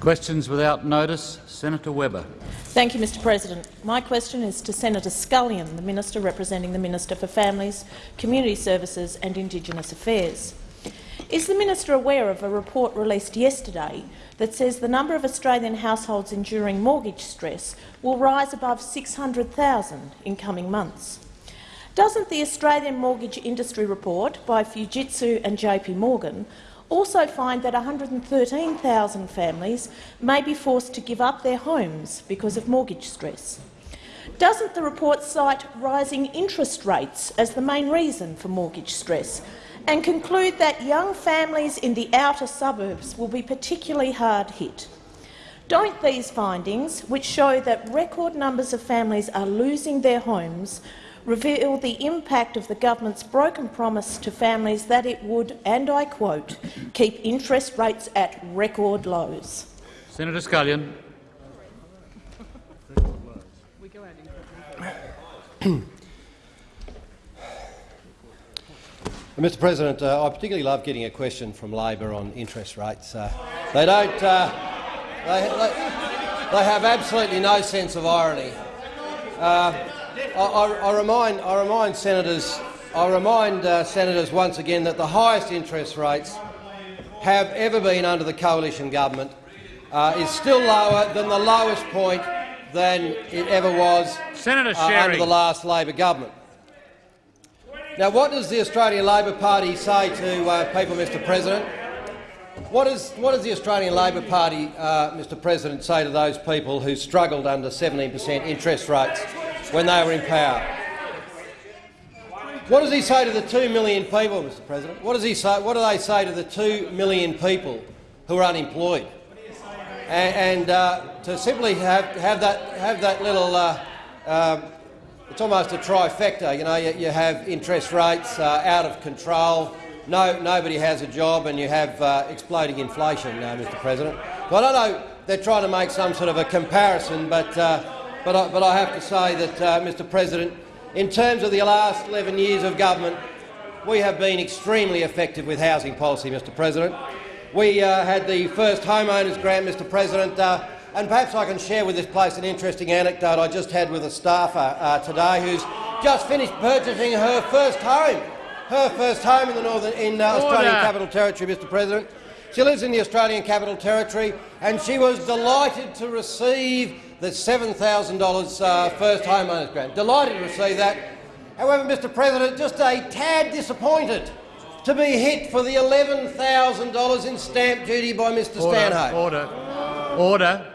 Questions without notice. Senator Webber. Thank you, Mr President. My question is to Senator Scullion, the Minister representing the Minister for Families, Community Services and Indigenous Affairs. Is the minister aware of a report released yesterday that says the number of Australian households enduring mortgage stress will rise above 600,000 in coming months? Doesn't the Australian Mortgage Industry Report by Fujitsu and JP Morgan also find that 113,000 families may be forced to give up their homes because of mortgage stress. Doesn't the report cite rising interest rates as the main reason for mortgage stress and conclude that young families in the outer suburbs will be particularly hard hit? Don't these findings, which show that record numbers of families are losing their homes, reveal the impact of the government's broken promise to families that it would, and I quote, keep interest rates at record lows. Senator Scullion. Mr President, uh, I particularly love getting a question from Labor on interest rates. Uh, they don't. Uh, they, they, they, have absolutely no sense of irony. I, I, remind, I remind senators, I remind uh, senators once again that the highest interest rates have ever been under the coalition government uh, is still lower than the lowest point than it ever was Senator uh, under the last Labor government. Now, what does the Australian Labor Party say to uh, people, Mr President? What, is, what does the Australian Labor Party, uh, Mr President, say to those people who struggled under 17 per cent interest rates when they were in power. What does he say to the two million people, Mr President? What does he say? What do they say to the two million people who are unemployed? And, and uh, to simply have, have, that, have that little, uh, uh, it's almost a trifecta. You know, you, you have interest rates uh, out of control. No, nobody has a job, and you have uh, exploding inflation, uh, Mr. President. Well, I don't know. They're trying to make some sort of a comparison, but but I, but I have to say that, uh, Mr President, in terms of the last 11 years of government, we have been extremely effective with housing policy, Mr President. We uh, had the first homeowners grant, Mr President, uh, and perhaps I can share with this place an interesting anecdote I just had with a staffer uh, today who's just finished purchasing her first home, her first home in the northern in uh, Australian Capital Territory, Mr President. She lives in the Australian Capital Territory, and she was delighted to receive the $7,000 uh, first homeowners grant. Delighted to receive that. However, Mr President, just a tad disappointed to be hit for the $11,000 in stamp duty by Mr order, Stanhope. Order. Order.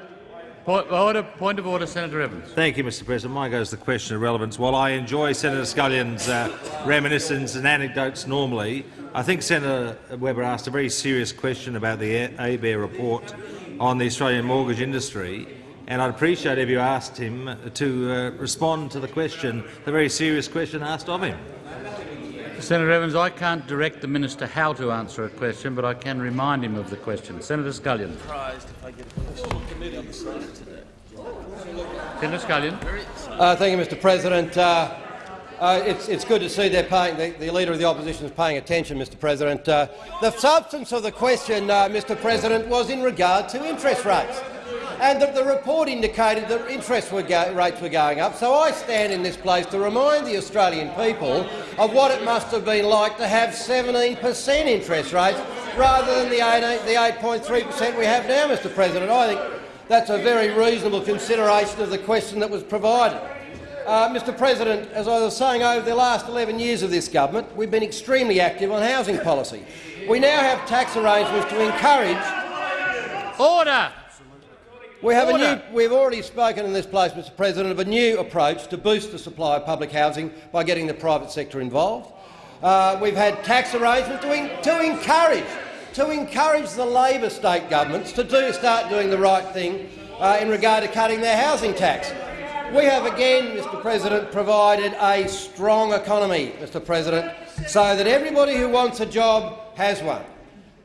Point, order. Point of order, Senator Evans. Thank you, Mr President. Mine goes to the question of relevance. While I enjoy Senator Scullion's uh, reminiscences and anecdotes normally, I think Senator Webber asked a very serious question about the ABARE report on the Australian mortgage industry and I'd appreciate if you asked him to uh, respond to the question, the very serious question asked of him. Senator Evans, I can't direct the minister how to answer a question, but I can remind him of the question. Senator Scullion. surprised if i get a question on committee on Senator Scullion. Uh, thank you, Mr. President. Uh, uh, it's, it's, good to see they're paying, the, the, Leader of the Opposition is paying attention, Mr. President. Uh, the substance of the question, uh, Mr. President, was in regard to interest rates and the, the report indicated that interest were rates were going up. So I stand in this place to remind the Australian people of what it must have been like to have 17 per cent interest rates rather than the 8.3 per cent we have now, Mr President. I think that's a very reasonable consideration of the question that was provided. Uh, Mr President, as I was saying, over the last 11 years of this government, we've been extremely active on housing policy. We now have tax arrangements to encourage— Order! We have a new, we've already spoken in this place, Mr President, of a new approach to boost the supply of public housing by getting the private sector involved. Uh, we've had tax arrangements to, in, to encourage to encourage the Labor state governments to do, start doing the right thing uh, in regard to cutting their housing tax. We have again, Mr President, provided a strong economy, Mr President, so that everybody who wants a job has one.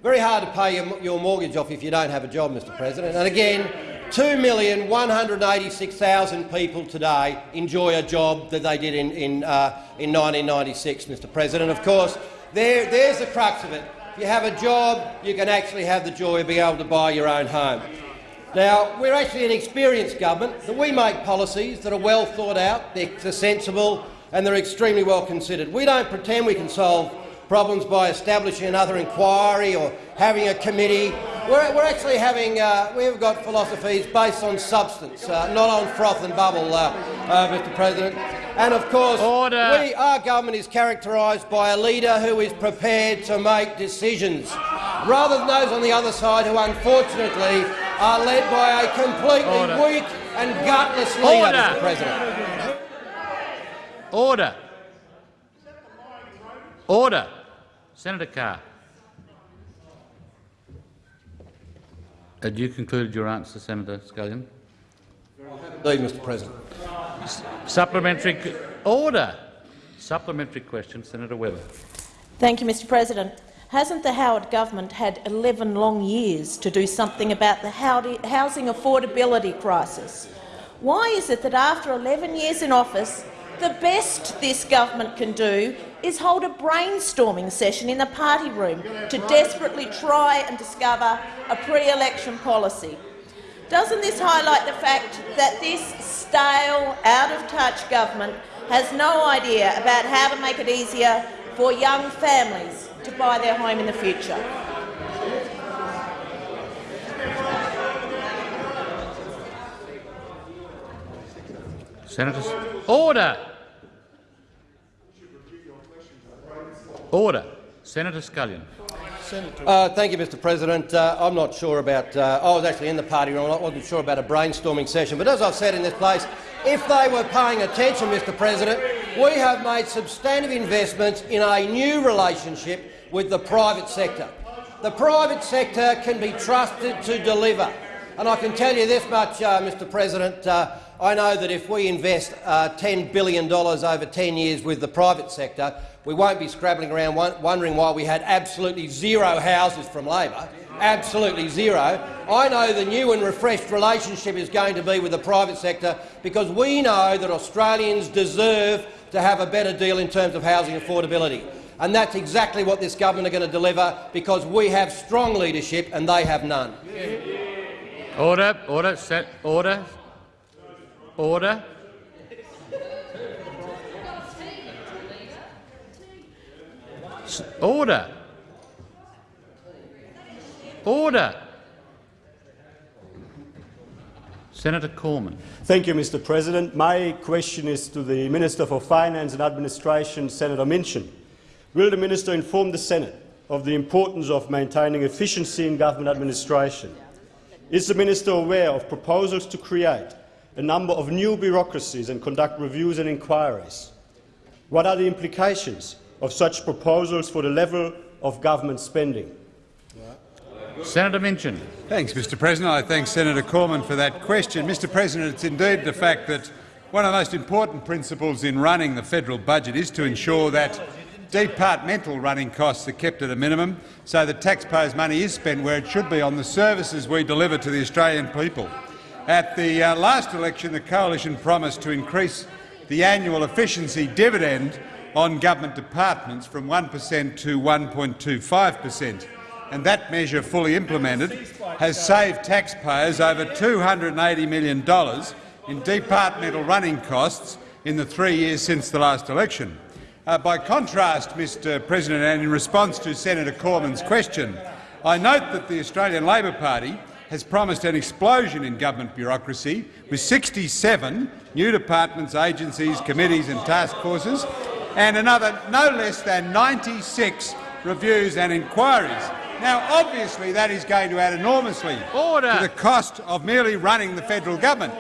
Very hard to pay your, your mortgage off if you don't have a job, Mr President. And again, 2,186,000 people today enjoy a job that they did in, in, uh, in 1996, Mr President. Of course, there, there's the crux of it. If you have a job, you can actually have the joy of being able to buy your own home. Now, we're actually an experienced government, that we make policies that are well thought out, they're sensible and they're extremely well considered. We don't pretend we can solve problems by establishing another inquiry or having a committee. We're, we're actually having uh, we've got philosophies based on substance, uh, not on froth and bubble, uh, uh Mr. President. And of course, Order. We, our government is characterised by a leader who is prepared to make decisions, rather than those on the other side who, unfortunately, are led by a completely Order. weak and gutless leader, Order. Mr. President. Order. Order. Senator Carr. Had you concluded your answer, Senator Scullion? Indeed, Mr. President. Supplementary order. Supplementary question, Senator Webber. Thank you, Mr President. Hasn't the Howard government had 11 long years to do something about the housing affordability crisis? Why is it that after 11 years in office, the best this government can do is hold a brainstorming session in the party room to desperately try and discover a pre-election policy? Doesn't this highlight the fact that this stale, out-of-touch government has no idea about how to make it easier for young families to buy their home in the future? Senators, order. Order. Senator Scullion. Uh, thank you, Mr President. Uh, I'm not sure about— uh, I was actually in the party room. I wasn't sure about a brainstorming session. But as I've said in this place, if they were paying attention, Mr President, we have made substantive investments in a new relationship with the private sector. The private sector can be trusted to deliver. And I can tell you this much, uh, Mr President, uh, I know that if we invest uh, $10 billion over 10 years with the private sector, we won't be scrabbling around wondering why we had absolutely zero houses from Labor. Absolutely zero. I know the new and refreshed relationship is going to be with the private sector because we know that Australians deserve to have a better deal in terms of housing affordability. And that's exactly what this government are going to deliver because we have strong leadership and they have none. Order, order, set, order, order. Order. Order. Senator Cormann. Thank you, Mr President. My question is to the Minister for Finance and Administration, Senator Minchin. Will the minister inform the Senate of the importance of maintaining efficiency in government administration? Is the minister aware of proposals to create a number of new bureaucracies and conduct reviews and inquiries? What are the implications of such proposals for the level of government spending? Senator Minchin. Thanks, Mr President. I thank Senator Cormann for that question. Mr President, it's indeed the fact that one of the most important principles in running the federal budget is to ensure that departmental running costs are kept at a minimum so that taxpayers' money is spent where it should be on the services we deliver to the Australian people. At the uh, last election, the coalition promised to increase the annual efficiency dividend on government departments from 1 per cent to 1.25 per cent and that measure fully implemented has saved taxpayers over $280 million in departmental running costs in the three years since the last election. Uh, by contrast, Mr President, and in response to Senator Cormann's question, I note that the Australian Labor Party has promised an explosion in government bureaucracy, with 67 new departments, agencies, committees and task forces, and another no less than 96 reviews and inquiries. Now, obviously, that is going to add enormously Order. to the cost of merely running the federal government,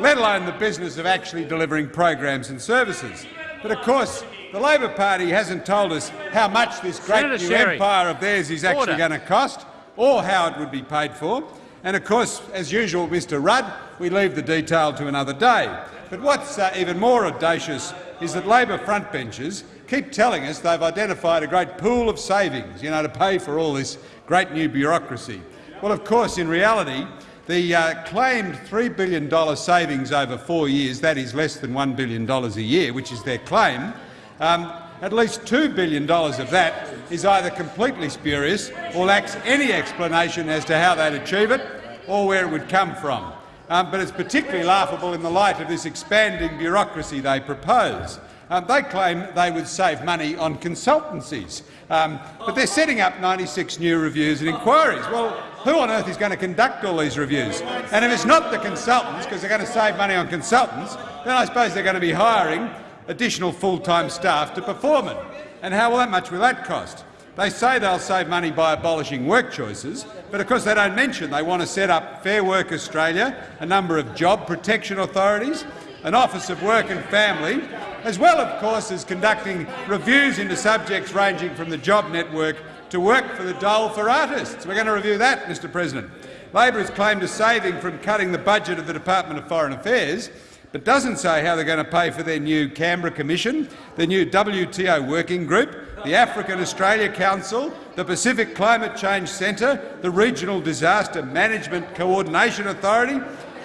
let alone the business of actually delivering programs and services. But of course, the Labor Party hasn't told us how much this great Senator new Sherry. empire of theirs is actually Order. going to cost, or how it would be paid for. And of course, as usual, Mr Rudd, we leave the detail to another day. But what's uh, even more audacious is that Labor frontbenchers keep telling us they've identified a great pool of savings, you know, to pay for all this great new bureaucracy. Well, of course, in reality, the uh, claimed $3 billion savings over four years, that is less than $1 billion a year, which is their claim, um, at least $2 billion of that is either completely spurious or lacks any explanation as to how they'd achieve it, or where it would come from. Um, but it's particularly laughable in the light of this expanding bureaucracy they propose. Um, they claim they would save money on consultancies, um, but they're setting up 96 new reviews and inquiries. Well, who on earth is going to conduct all these reviews? And if it's not the consultants, because they're going to save money on consultants, then I suppose they're going to be hiring additional full-time staff to perform it. And how that much will that cost? They say they'll save money by abolishing work choices, but of course they don't mention they want to set up Fair Work Australia, a number of job protection authorities, an Office of Work and Family, as well, of course, as conducting reviews into subjects ranging from the job network to work for the dole for artists. We're going to review that, Mr President. Labor has claimed a saving from cutting the budget of the Department of Foreign Affairs, but doesn't say how they're going to pay for their new Canberra Commission, the new WTO Working Group, the African Australia Council, the Pacific Climate Change Centre, the Regional Disaster Management Coordination Authority,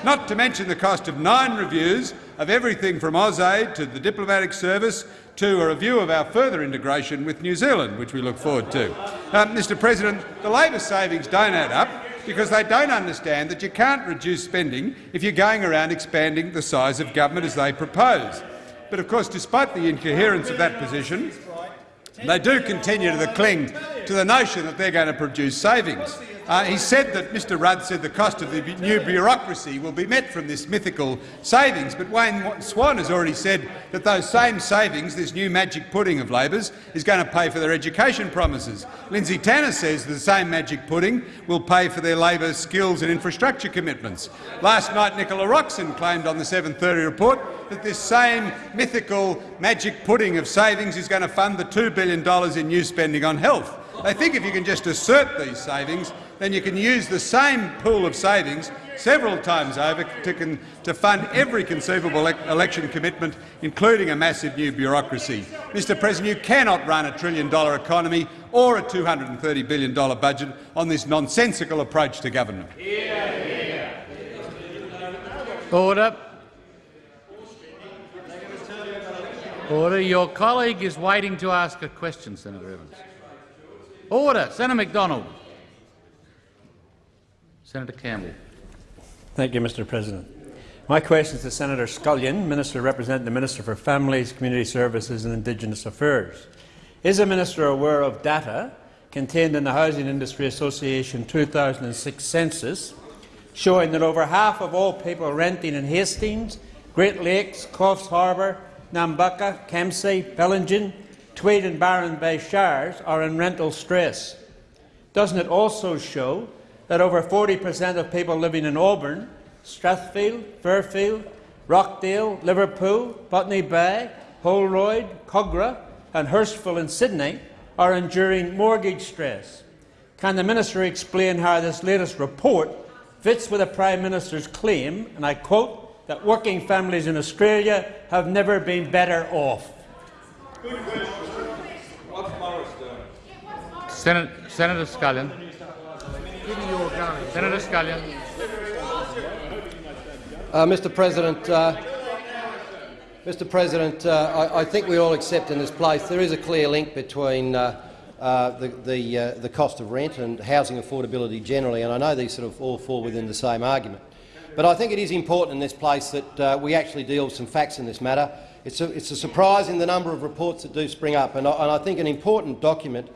not to mention the cost of nine reviews of everything from AusAid to the diplomatic service to a review of our further integration with New Zealand, which we look forward to. Uh, Mr President, the Labor savings don't add up because they don't understand that you can't reduce spending if you're going around expanding the size of government as they propose. But of course, despite the incoherence of that position, they do continue to cling to the notion that they're going to produce savings. Uh, he said that Mr Rudd said the cost of the new bureaucracy will be met from this mythical savings, but Wayne Swan has already said that those same savings, this new magic pudding of Labor's, is going to pay for their education promises. Lindsay Tanner says the same magic pudding will pay for their Labor skills and infrastructure commitments. Last night Nicola Roxon claimed on the 7.30 report that this same mythical magic pudding of savings is going to fund the $2 billion in new spending on health. They think if you can just assert these savings, then you can use the same pool of savings several times over to, to fund every conceivable election commitment, including a massive new bureaucracy. Mr President, you cannot run a trillion-dollar economy or a $230 billion budget on this nonsensical approach to government. Order. Order. Your colleague is waiting to ask a question, Senator Evans. Order. Senator Macdonald. Senator Campbell. Thank you, Mr President. My question is to Senator Scullion, Minister representing the Minister for Families, Community Services and Indigenous Affairs. Is the Minister aware of data contained in the Housing Industry Association 2006 census showing that over half of all people renting in Hastings, Great Lakes, Coffs Harbour, Nambucca, Kempsey, Bellingen, Tweed and Byron Bay shires are in rental stress. Doesn't it also show that over 40 per cent of people living in Auburn, Strathfield, Fairfield, Rockdale, Liverpool, Botany Bay, Holroyd, Kogarah and Hurstville in Sydney are enduring mortgage stress. Can the minister explain how this latest report fits with the Prime Minister's claim, and I quote, that working families in Australia have never been better off? Senator, Senator Scullion. Senator Scullion. Uh, Mr. President, uh, Mr. President, uh, I, I, think we all accept in this place there is a clear link between uh, uh, the the, uh, the cost of rent and housing affordability generally, and I know these sort of all fall within the same argument. But I think it is important in this place that we actually deal with some facts in this matter. It's a, it's a surprise in the number of reports that do spring up, and I, and I think an important document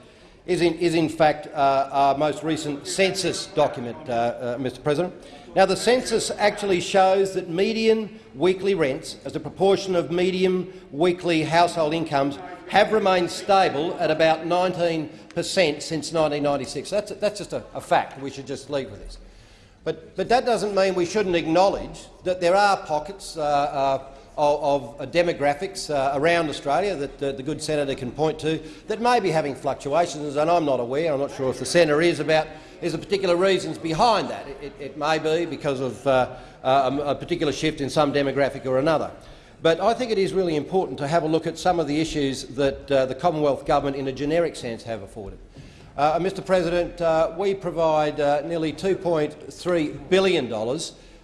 is in, is in fact uh, our most recent census document, uh, uh, Mr President. Now, the census actually shows that median weekly rents, as a proportion of median weekly household incomes, have remained stable at about 19 per cent since 1996. That's, that's just a, a fact. We should just leave with this. But, but that doesn't mean we shouldn't acknowledge that there are pockets uh, uh, of, of demographics uh, around Australia that uh, the good senator can point to that may be having fluctuations, and I'm not aware, I'm not sure if the senator is, about is the particular reasons behind that. It, it, may be because of uh, a, particular shift in some demographic or another. But I think it is really important to have a look at some of the issues that uh, the Commonwealth Government in a generic sense have afforded. Uh, Mr President, uh, we provide uh, nearly $2.3 billion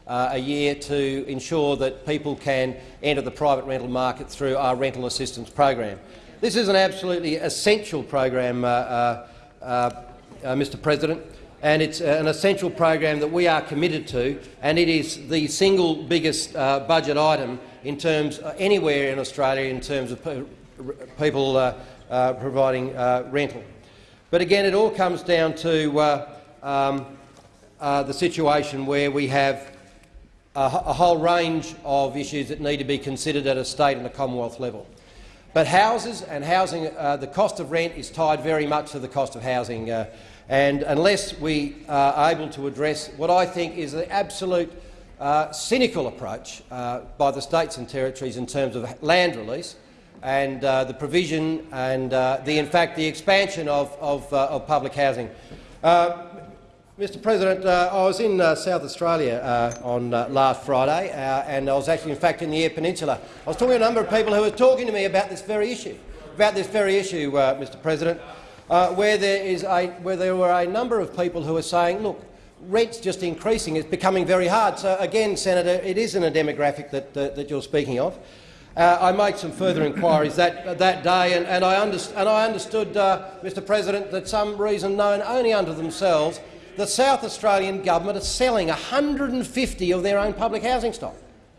uh, a year to ensure that people can enter the private rental market through our rental assistance program. This is an absolutely essential program, uh, uh, uh Mr President. and it's an essential program that we are committed to, and it is the single biggest uh, budget item in terms uh, anywhere in Australia in terms of pe people uh, uh, providing uh, rental. But again, it all comes down to uh, um, the situation where we have a, a whole range of issues that need to be considered at a state and a Commonwealth level. But houses and housing, uh, the cost of rent is tied very much to the cost of housing. Uh, and unless we are able to address what I think is the absolute uh, cynical approach uh, by the states and territories in terms of land release and uh, the provision and uh, the, in fact, the expansion of, of, of public housing. Mr President, uh, I was in uh, South Australia uh, on last Friday, and I was actually, in fact, in the Eyre Peninsula. I was talking to a number of people who were talking to me about this very issue, about this very issue, Mr President uh, where, there is a, where there were a number of people who were saying, look, rent's just increasing, it's becoming very hard. So again, Senator, it isn't a demographic that, uh, that you're speaking of. Uh, I made some further inquiries that, that day, and, and, I and, I understood, uh, Mr President, that some reason known only unto themselves, the South Australian government are selling 150 of their own public housing stock.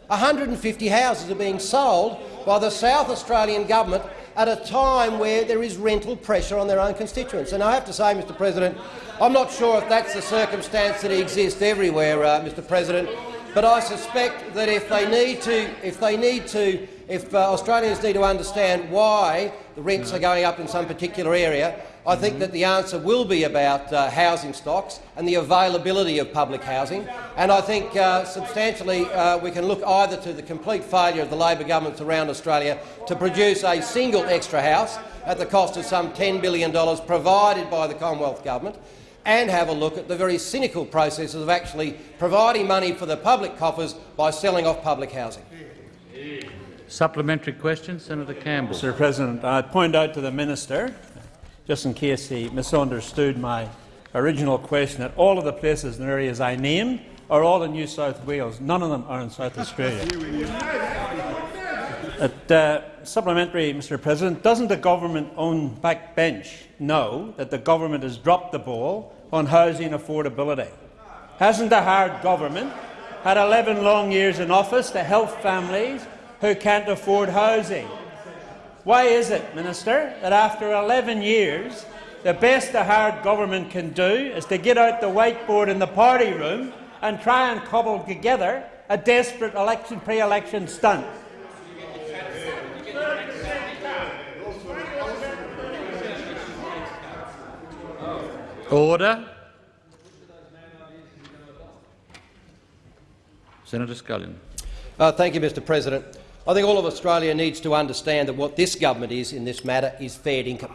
150 houses are being sold by the South Australian government at a time where there is rental pressure on their own constituents. And I have to say, Mr President, I'm not sure if that's the circumstance that exists everywhere, uh, Mr President, but I suspect that if they need to, if they need to, if uh, Australians need to understand why the rents are going up in some particular area, I think that the answer will be about uh, housing stocks and the availability of public housing. And I think uh, substantially uh, we can look either to the complete failure of the Labor governments around Australia to produce a single extra house at the cost of some $10 billion provided by the Commonwealth Government, and have a look at the very cynical processes of actually providing money for the public coffers by selling off public housing. Supplementary question, Senator Campbell. Mr President, I point out to the minister just in case he misunderstood my original question, that all of the places and areas I named are all in New South Wales. None of them are in South Australia. Uh, supplementary, Mr President, doesn't the government-owned backbench know that the government has dropped the ball on housing affordability? Hasn't the Howard government had 11 long years in office to help families who can't afford housing? Why is it, Minister, that after 11 years the best the Howard government can do is to get out the whiteboard in the party room and try and cobble together a desperate election pre-election stunt? Order. Senator Scullion. Uh, thank you, Mr President. I think all of Australia needs to understand that what this government is in this matter is fair dinkum.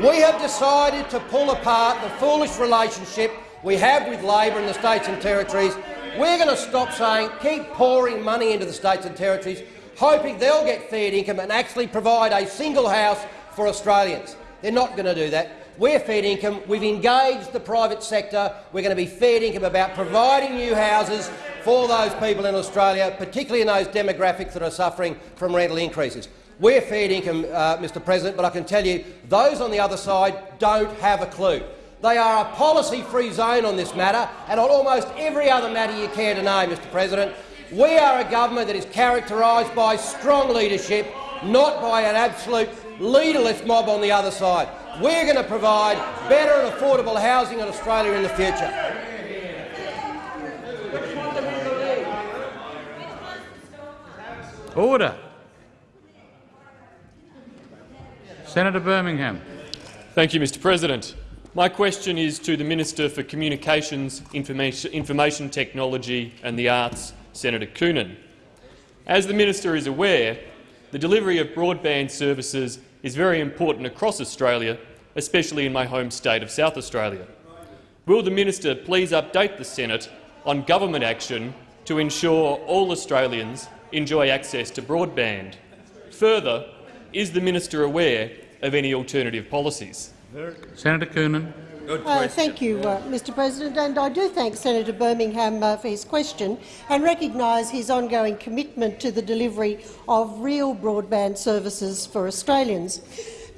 We have decided to pull apart the foolish relationship we have with Labor in the states and territories. We're going to stop saying keep pouring money into the states and territories, hoping they'll get fair dinkum and actually provide a single house for Australians. They're not going to do that. We're fair dinkum. We've engaged the private sector. We're going to be fair dinkum about providing new houses for those people in Australia, particularly in those demographics that are suffering from rental increases. We're fair dinkum, uh, Mr President, but I can tell you those on the other side don't have a clue. They are a policy-free zone on this matter and on almost every other matter you care to know, Mr President. We are a government that is characterised by strong leadership, not by an absolute leaderless mob on the other side. We're going to provide better and affordable housing in Australia in the future. Order. Senator Birmingham. Thank you, Mr President. My question is to the Minister for Communications, Information, Information Technology and the Arts, Senator Coonan. As the minister is aware, the delivery of broadband services is very important across Australia, especially in my home state of South Australia. Will the minister please update the Senate on government action to ensure all Australians enjoy access to broadband. Further, is the minister aware of any alternative policies? Senator Coonan. Uh, thank you, uh, Mr President, and I do thank Senator Birmingham uh, for his question and recognise his ongoing commitment to the delivery of real broadband services for Australians.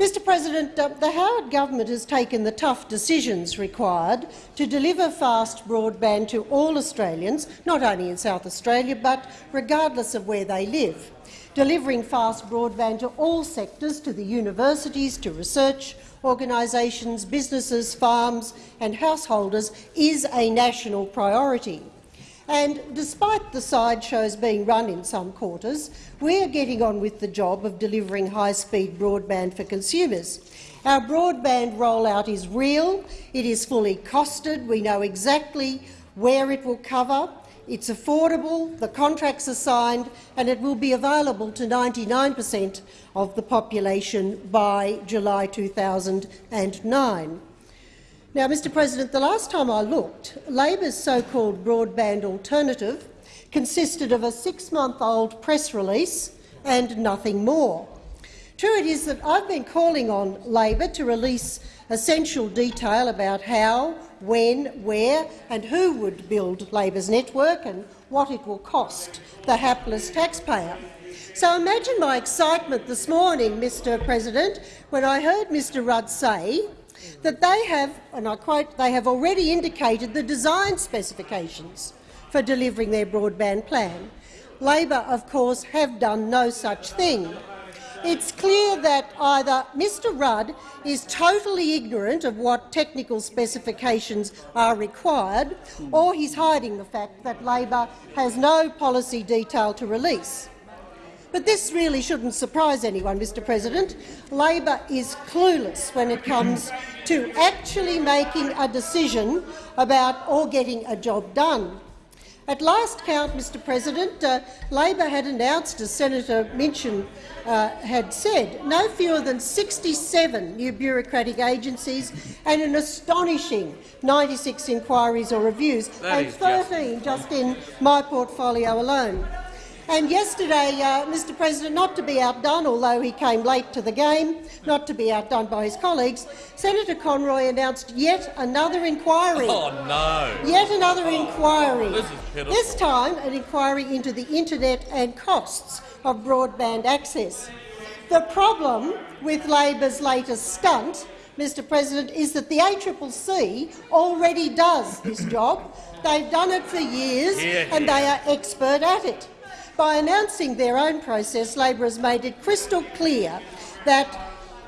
Mr President, uh, the Howard government has taken the tough decisions required to deliver fast broadband to all Australians, not only in South Australia but regardless of where they live. Delivering fast broadband to all sectors, to the universities, to research organisations, businesses, farms and householders is a national priority. And despite the sideshows being run in some quarters, we are getting on with the job of delivering high-speed broadband for consumers. Our broadband rollout is real, it is fully costed, we know exactly where it will cover, it's affordable, the contracts are signed and it will be available to 99 per cent of the population by July 2009. Now, Mr President, the last time I looked, Labor's so-called broadband alternative consisted of a six-month-old press release and nothing more. True it is that I've been calling on Labor to release essential detail about how, when, where and who would build Labor's network and what it will cost the hapless taxpayer. So imagine my excitement this morning, Mr President, when I heard Mr Rudd say that they have, and I quote, they have already indicated the design specifications for delivering their broadband plan. Labor, of course, have done no such thing. It's clear that either Mr Rudd is totally ignorant of what technical specifications are required, or he's hiding the fact that Labor has no policy detail to release. But this really shouldn't surprise anyone, Mr President. Labor is clueless when it comes to actually making a decision about or getting a job done. At last count, Mr President, uh, Labor had announced, as Senator Minchin uh, had said, no fewer than 67 new bureaucratic agencies and an astonishing 96 inquiries or reviews, That and is 13 just in my portfolio alone. And yesterday, uh, Mr President, not to be outdone, although he came late to the game, not to be outdone by his colleagues, Senator Conroy announced yet another inquiry. Oh, no. Yet another inquiry. This. This time an inquiry into the internet and costs of broadband access. The problem with Labor's latest stunt, Mr President, is that the ACCC already does this job. They've done it for years and they are expert at it. By announcing their own process, Labor has made it crystal clear that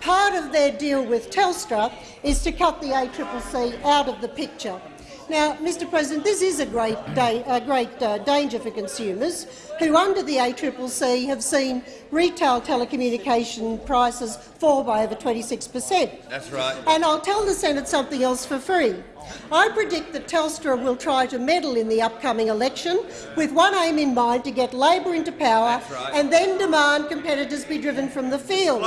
part of their deal with Telstra is to cut the ACCC out of the picture. Now, Mr President, this is a great, a great uh, danger for consumers who, under the ACCC, have seen retail telecommunication prices fall by over 26 per cent. That's right. And I'll tell the Senate something else for free. I predict that Telstra will try to meddle in the upcoming election with one aim in mind to get Labor into power right. and then demand competitors be driven from the field.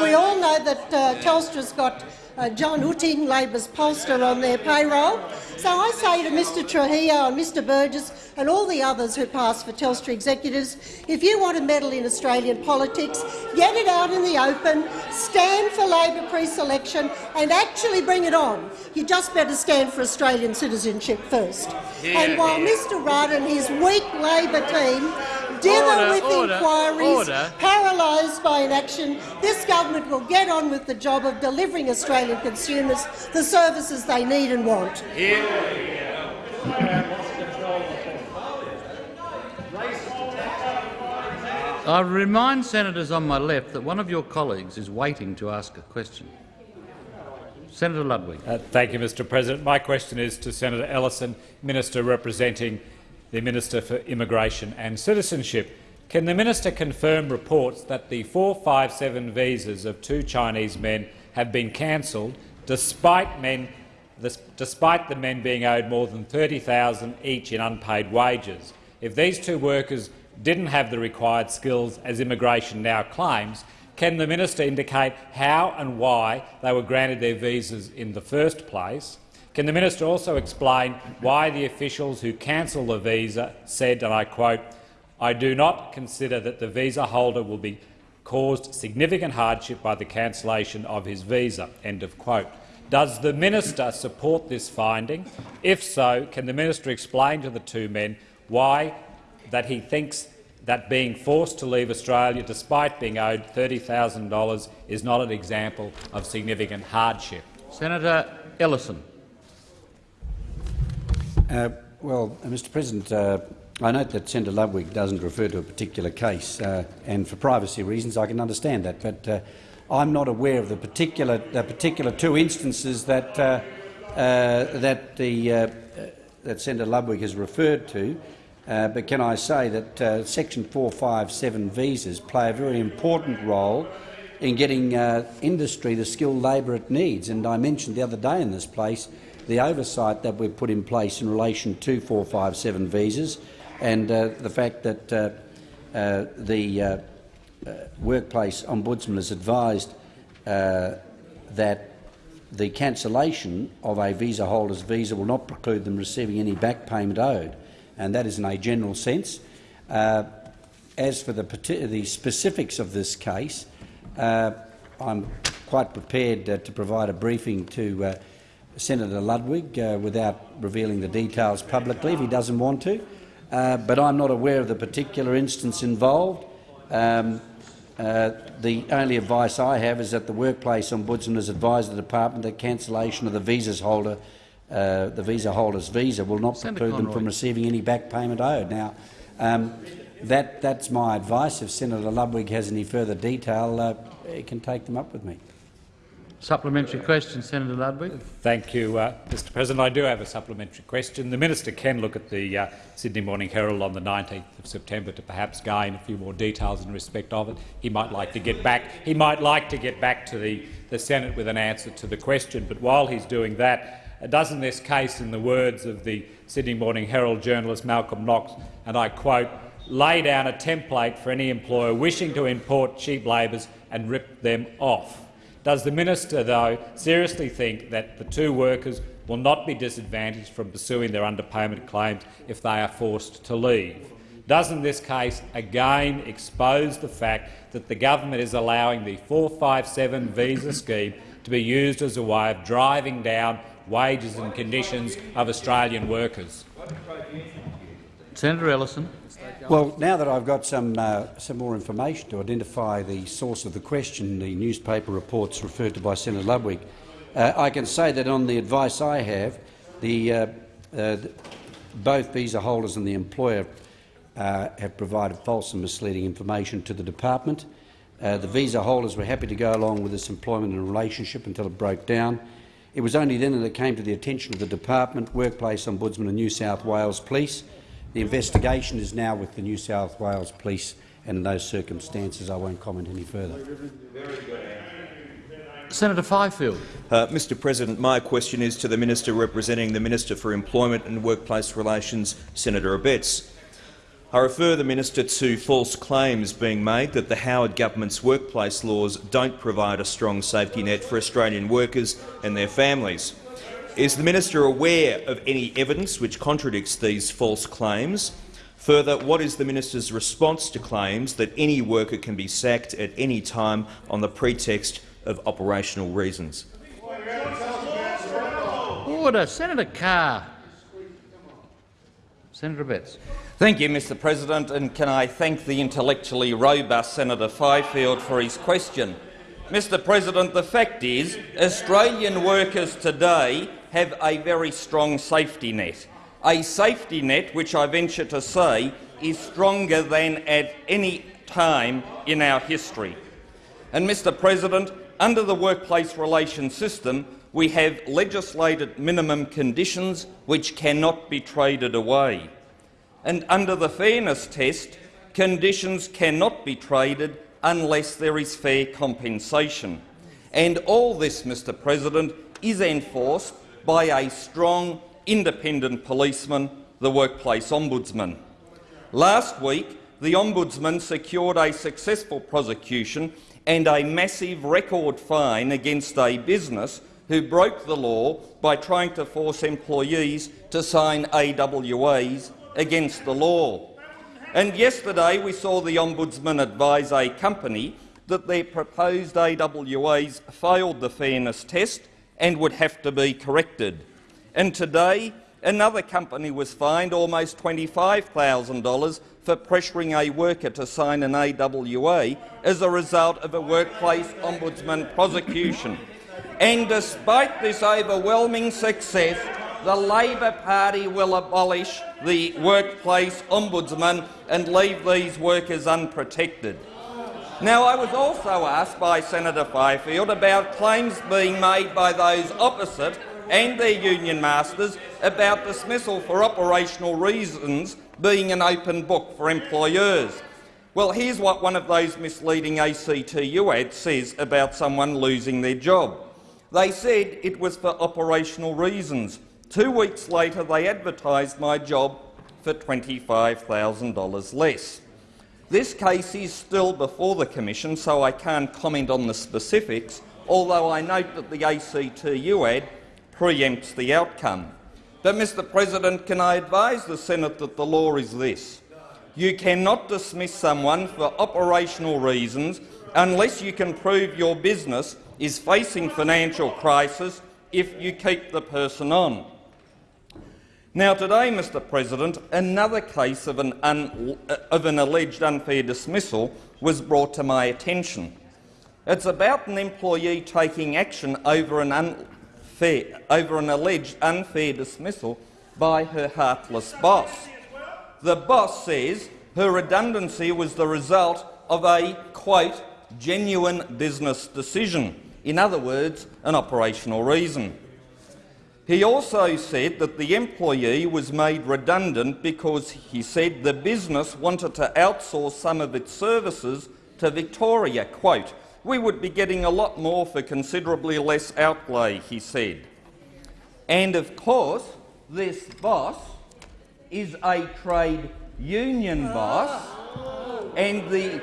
We all know that uh, Telstra's got uh, John Utting, Labor's pollster, on their payroll. So I say to Mr Trujillo and Mr Burgess and all the others who pass for Telstra executives, if you want to meddle in Australian politics, get it out in the open, stand for Labor pre-selection and actually bring it on. You just better stand for Australian citizenship first. and while Mr Rudd and his weak Labor team Order, with order, inquiries, paralysed by inaction, this government will get on with the job of delivering Australian consumers the services they need and want. I remind senators on my left that one of your colleagues is waiting to ask a question. Senator Ludwig. Uh, thank you, Mr President. My question is to Senator Ellison, Minister representing the Minister for Immigration and Citizenship. Can the minister confirm reports that the 457 visas of two Chinese men have been cancelled despite, men, despite the men being owed more than 30000 each in unpaid wages? If these two workers didn't have the required skills, as immigration now claims, can the minister indicate how and why they were granted their visas in the first place? Can the minister also explain why the officials who cancelled the visa said, and I quote, I do not consider that the visa holder will be caused significant hardship by the cancellation of his visa." End of quote. Does the minister support this finding? If so, can the minister explain to the two men why that he thinks that being forced to leave Australia despite being owed $30,000 is not an example of significant hardship? Senator Ellison. Uh, well, uh, Mr President, uh, I note that Senator Ludwig doesn't refer to a particular case, uh, and for privacy reasons I can understand that. But uh, I'm not aware of the particular, the particular two instances that, uh, that, the, that Senator Ludwig has referred to. but can I say that Section 457 visas play a very important role in getting industry the skilled labour it needs. And I mentioned the other day in this place the oversight that we've put in place in relation to 457 visas and uh, the fact that uh, uh, the uh, uh, workplace ombudsman has advised uh, that the cancellation of a visa holder's visa will not preclude them receiving any back payment owed, and that is in a general sense. as for the, the, specifics of this case, I'm quite prepared to provide a briefing to Senator Ludwig uh, without revealing the details publicly if he doesn't want to, uh, but I'm not aware of the particular instance involved. Um, uh, the only advice I have is that the workplace ombudsman has advised the department that cancellation of the visas holder, uh, the visa holder's visa, will not Senator preclude Conroy. them from receiving any back payment owed. Now, um, that, that's my advice. If Senator Ludwig has any further detail, uh, he can take them up with me. Supplementary question, Senator Ludwig. Thank you, uh, Mr President. I do have a supplementary question. The minister can look at the uh, Sydney Morning Herald on the 19th of September to perhaps gain a few more details in respect of it. He might like to get back. He might like to get back to the, the Senate with an answer to the question. But while he's doing that, doesn't this case, in the words of the Sydney Morning Herald journalist Malcolm Knox, and I quote, lay down a template for any employer wishing to import cheap labourers and rip them off? Does the minister, though, seriously think that the two workers will not be disadvantaged from pursuing their underpayment claims if they are forced to leave? Doesn't this case again expose the fact that the government is allowing the 457 visa scheme to be used as a way of driving down wages and conditions of Australian workers? Senator Ellison. Well, now that I've got some, uh, some more information to identify the source of the question, the newspaper reports referred to by Senator Ludwig, uh, I can say that on the advice I have, the, uh, uh both visa holders and the employer uh, have provided false and misleading information to the department. Uh, the visa holders were happy to go along with this employment and relationship until it broke down. It was only then that it came to the attention of the department, Workplace Ombudsman and New South Wales Police the investigation is now with the New South Wales Police, and in those circumstances I won't comment any further. Senator Fifield. Uh, Mr President, my question is to the Minister representing the Minister for Employment and Workplace Relations, Senator Abetz. I refer the minister to false claims being made that the Howard government's workplace laws don't provide a strong safety net for Australian workers and their families. Is the minister aware of any evidence which contradicts these false claims? Further, what is the minister's response to claims that any worker can be sacked at any time on the pretext of operational reasons? Order. Senator Carr. Senator Abetz. Thank you, Mr President, and can I thank the intellectually robust Senator Fifield for his question. Mr President, the fact is Australian workers today have a very strong safety net, a safety net which I venture to say is stronger than at any time in our history. And, Mr President, under the workplace relations system, we have legislated minimum conditions which cannot be traded away. And under the fairness test, conditions cannot be traded unless there is fair compensation. And all this, Mr President, is enforced by a strong, independent policeman, the Workplace Ombudsman. Last week, the Ombudsman secured a successful prosecution and a massive record fine against a business who broke the law by trying to force employees to sign AWAs against the law. And yesterday we saw the Ombudsman advise a company that their proposed AWAs failed the fairness test and would have to be corrected. And today another company was fined almost $25,000 for pressuring a worker to sign an AWA as a result of a workplace ombudsman prosecution. And despite this overwhelming success, the Labor Party will abolish the workplace ombudsman and leave these workers unprotected. Now, I was also asked by Senator Fifield about claims being made by those opposite and their union masters about dismissal for operational reasons being an open book for employers. Well, here's what one of those misleading ACTU ads says about someone losing their job. They said it was for operational reasons. Two weeks later, they advertised my job for $25,000 less. This case is still before the Commission, so I can't comment on the specifics, although I note that the ACTU ad preempts the outcome. But, Mr President, can I advise the Senate that the law is this. You cannot dismiss someone for operational reasons unless you can prove your business is facing financial crisis if you keep the person on. Now today, Mr President, another case of an, of an alleged unfair dismissal was brought to my attention. It's about an employee taking action over an, unfair, over an alleged unfair dismissal by her heartless boss. The boss says her redundancy was the result of a, quote, genuine business decision, in other words, an operational reason. He also said that the employee was made redundant because he said the business wanted to outsource some of its services to Victoria. Quote, we would be getting a lot more for considerably less outlay, he said. And of course, this boss is a trade union boss, and the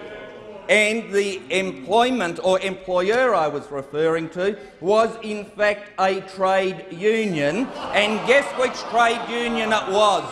and the employment or employer I was referring to was in fact a trade union. And guess which trade union it was?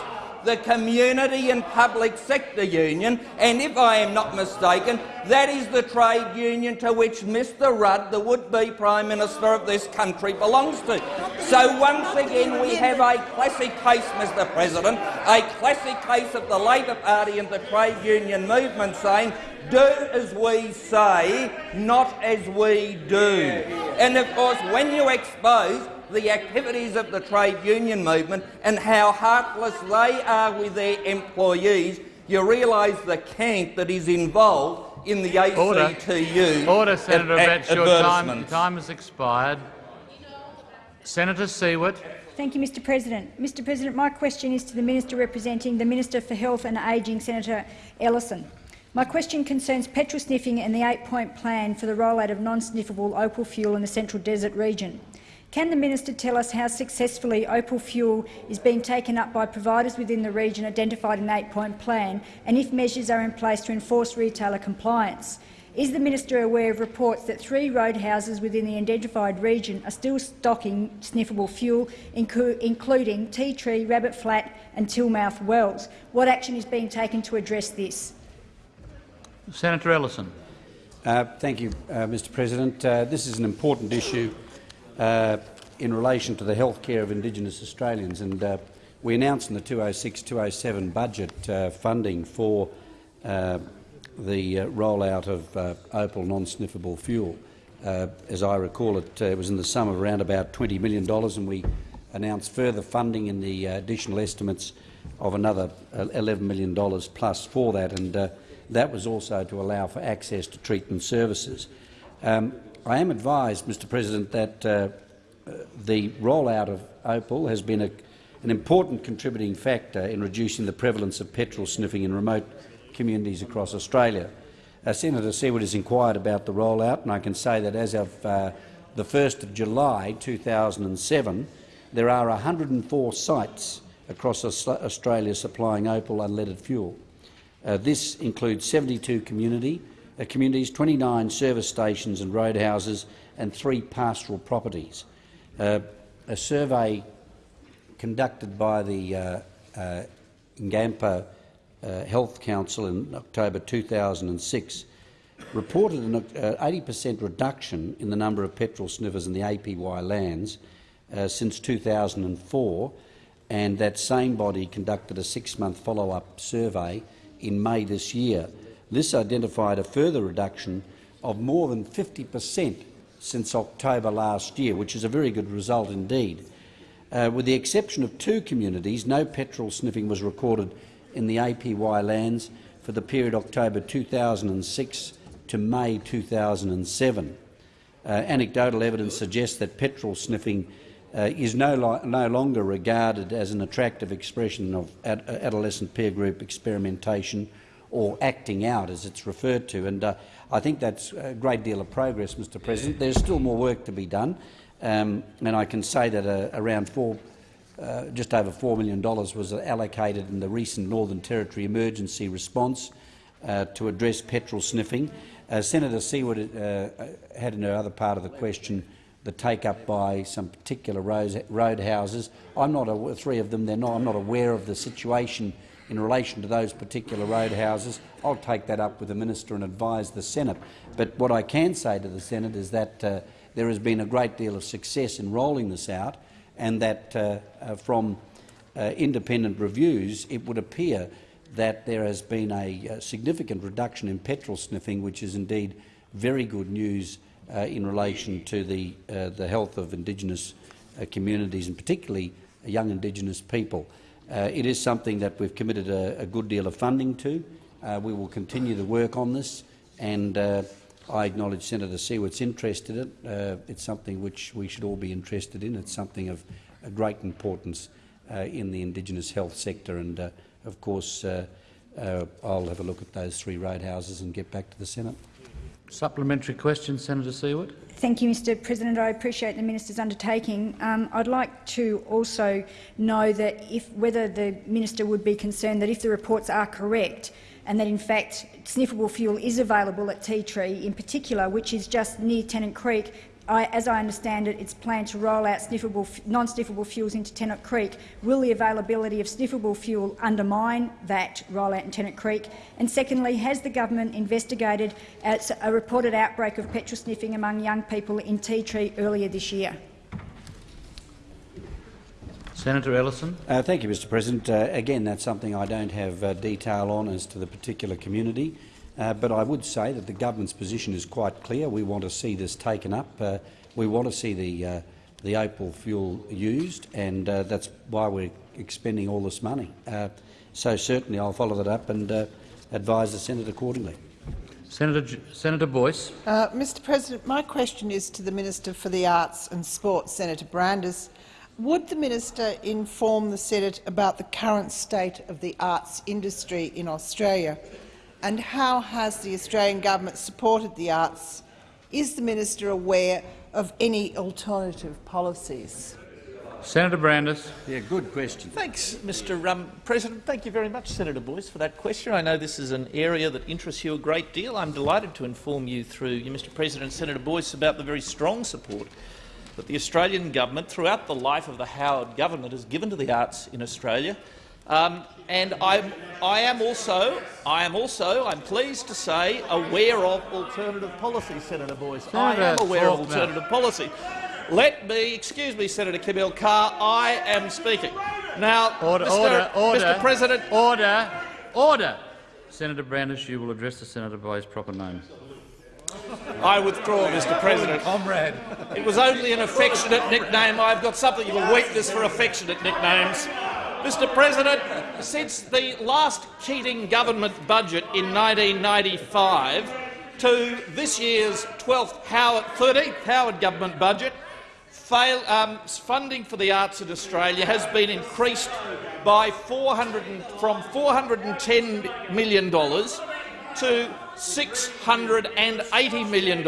The Community and Public Sector Union, and if I am not mistaken, that is the trade union to which Mr Rudd, the would-be Prime Minister of this country, belongs to. So once again we have a classic case, Mr President, a classic case of the Labor Party and the trade union movement saying do as we say, not as we do. And of course, when you expose the activities of the trade union movement and how heartless they are with their employees, you realise the cant that is involved in the ACTU Order, Order Senator Abetz, your time, time has expired. Senator Siewert. Thank you, Mr President. Mr President, my question is to the Minister representing the Minister for Health and Ageing, Senator Ellison. My question concerns petrol sniffing and the eight-point plan for the rollout of non-sniffable opal fuel in the Central Desert region. Can the minister tell us how successfully opal fuel is being taken up by providers within the region identified in the eight-point plan and if measures are in place to enforce retailer compliance? Is the minister aware of reports that three roadhouses within the identified region are still stocking sniffable fuel, including Ti Tree, Rabbit Flat and Tilmouth Wells? What action is being taken to address this? Senator Ellison. Uh, thank you, uh, Mr President. Uh, this is an important issue uh, in relation to the health care of Indigenous Australians. and uh, We announced in the 206-207 budget uh, funding for the rollout of Opal non-sniffable fuel. as I recall, it, it was in the sum of around about $20 million, and we announced further funding in the additional estimates of another $11 million plus for that. And, that was also to allow for access to treatment services. Um, I am advised, Mr President, that uh, the rollout of OPAL has been a, an important contributing factor in reducing the prevalence of petrol sniffing in remote communities across Australia. Uh, Senator Siewert has inquired about the rollout, and I can say that as of uh, the 1st of July 2007, there are 104 sites across Australia supplying Opal unleaded fuel. Uh, this includes 72 community, uh, communities, 29 service stations and roadhouses and three pastoral properties. Uh, a survey conducted by the uh, uh, Ngampa uh, Health Council in October 2006 reported an 80 per cent reduction in the number of petrol sniffers in the APY lands since 2004 and that same body conducted a six-month follow-up survey in May this year. This identified a further reduction of more than 50 per cent since October last year, which is a very good result indeed. Uh, with the exception of two communities, no petrol sniffing was recorded in the APY lands for the period October 2006 to May 2007. Uh, anecdotal evidence suggests that petrol sniffing uh, is no, no, longer regarded as an attractive expression of ad adolescent peer group experimentation or acting out, as it's referred to. And uh, I think that's a great deal of progress, Mr President. There's still more work to be done, um, and I can say that uh, around four, uh, just over $4 million was allocated in the recent Northern Territory emergency response uh, to address petrol sniffing. Senator Siewert had in her other part of the question the take-up by some particular road houses. I'm not a, three of them. They're not. I'm not aware of the situation in relation to those particular roadhouses. I'll take that up with the minister and advise the Senate. But what I can say to the Senate is that uh, there has been a great deal of success in rolling this out, and that uh, uh, from uh, independent reviews, it would appear that there has been a, a significant reduction in petrol sniffing, which is indeed very good news uh, in relation to the, uh, the health of Indigenous uh, communities and particularly young Indigenous people. It is something that we've committed a, a good deal of funding to. we will continue the work on this and I acknowledge Senator Siewert's interest in it. Uh, it's something which we should all be interested in. It's something of great importance uh, in the Indigenous health sector. And, uh, of course, I'll have a look at those three roadhouses and get back to the Senate. Supplementary question, Senator Siewert. Thank you, Mr President. I appreciate the minister's undertaking. Um, I'd like to also know that if, whether the minister would be concerned that if the reports are correct and that in fact sniffable fuel is available at Ti Tree in particular, which is just near Tennant Creek, I, as I understand it, it's planned to roll out sniffable non-sniffable fuels into Tennant Creek. Will the availability of sniffable fuel undermine that rollout in Tennant Creek? And secondly, has the government investigated a reported outbreak of petrol sniffing among young people in Ti Tree earlier this year? Senator Ellison. Uh, thank you, Mr President. Uh, again, that's something I don't have uh, detail on as to the particular community. Uh, but I would say that the government's position is quite clear. We want to see this taken up. Uh, we want to see the, uh, the opal fuel used, and uh, that's why we're expending all this money. Uh, so certainly I'll follow that up and uh, advise the Senate accordingly. Senator, Senator Boyce. Mr President, my question is to the Minister for the Arts and Sport, Senator Brandis. Would the minister inform the Senate about the current state of the arts industry in Australia? And how has the Australian government supported the arts? Is the minister aware of any alternative policies? Senator Brandis. Yeah, good question. Thanks, Mr um, President. Thank you very much, Senator Boyce, for that question. I know this is an area that interests you a great deal. I'm delighted to inform you through you, Mr President, Senator Boyce, about the very strong support that the Australian government, throughout the life of the Howard government, has given to the arts in Australia. Um, and I'm, I am also, I am also, I'm pleased to say, aware of alternative policy, Senator Boyce. Senator I am aware of alternative policy. Let me, excuse me, Senator Kim Carr, I am speaking. Now, order, Mr. order, order, Mr. President, order, order. Senator Brandis, you will address the senator by his proper name. I withdraw, Mr. President. Comrade. It was only an affectionate nickname. I've got something of a weakness for affectionate nicknames. Mr President, since the last Keating government budget in 1995 to this year's 12th Howard, 13th Howard government budget, fail, um, funding for the arts in Australia has been increased by 400 from $410 million to $680 million,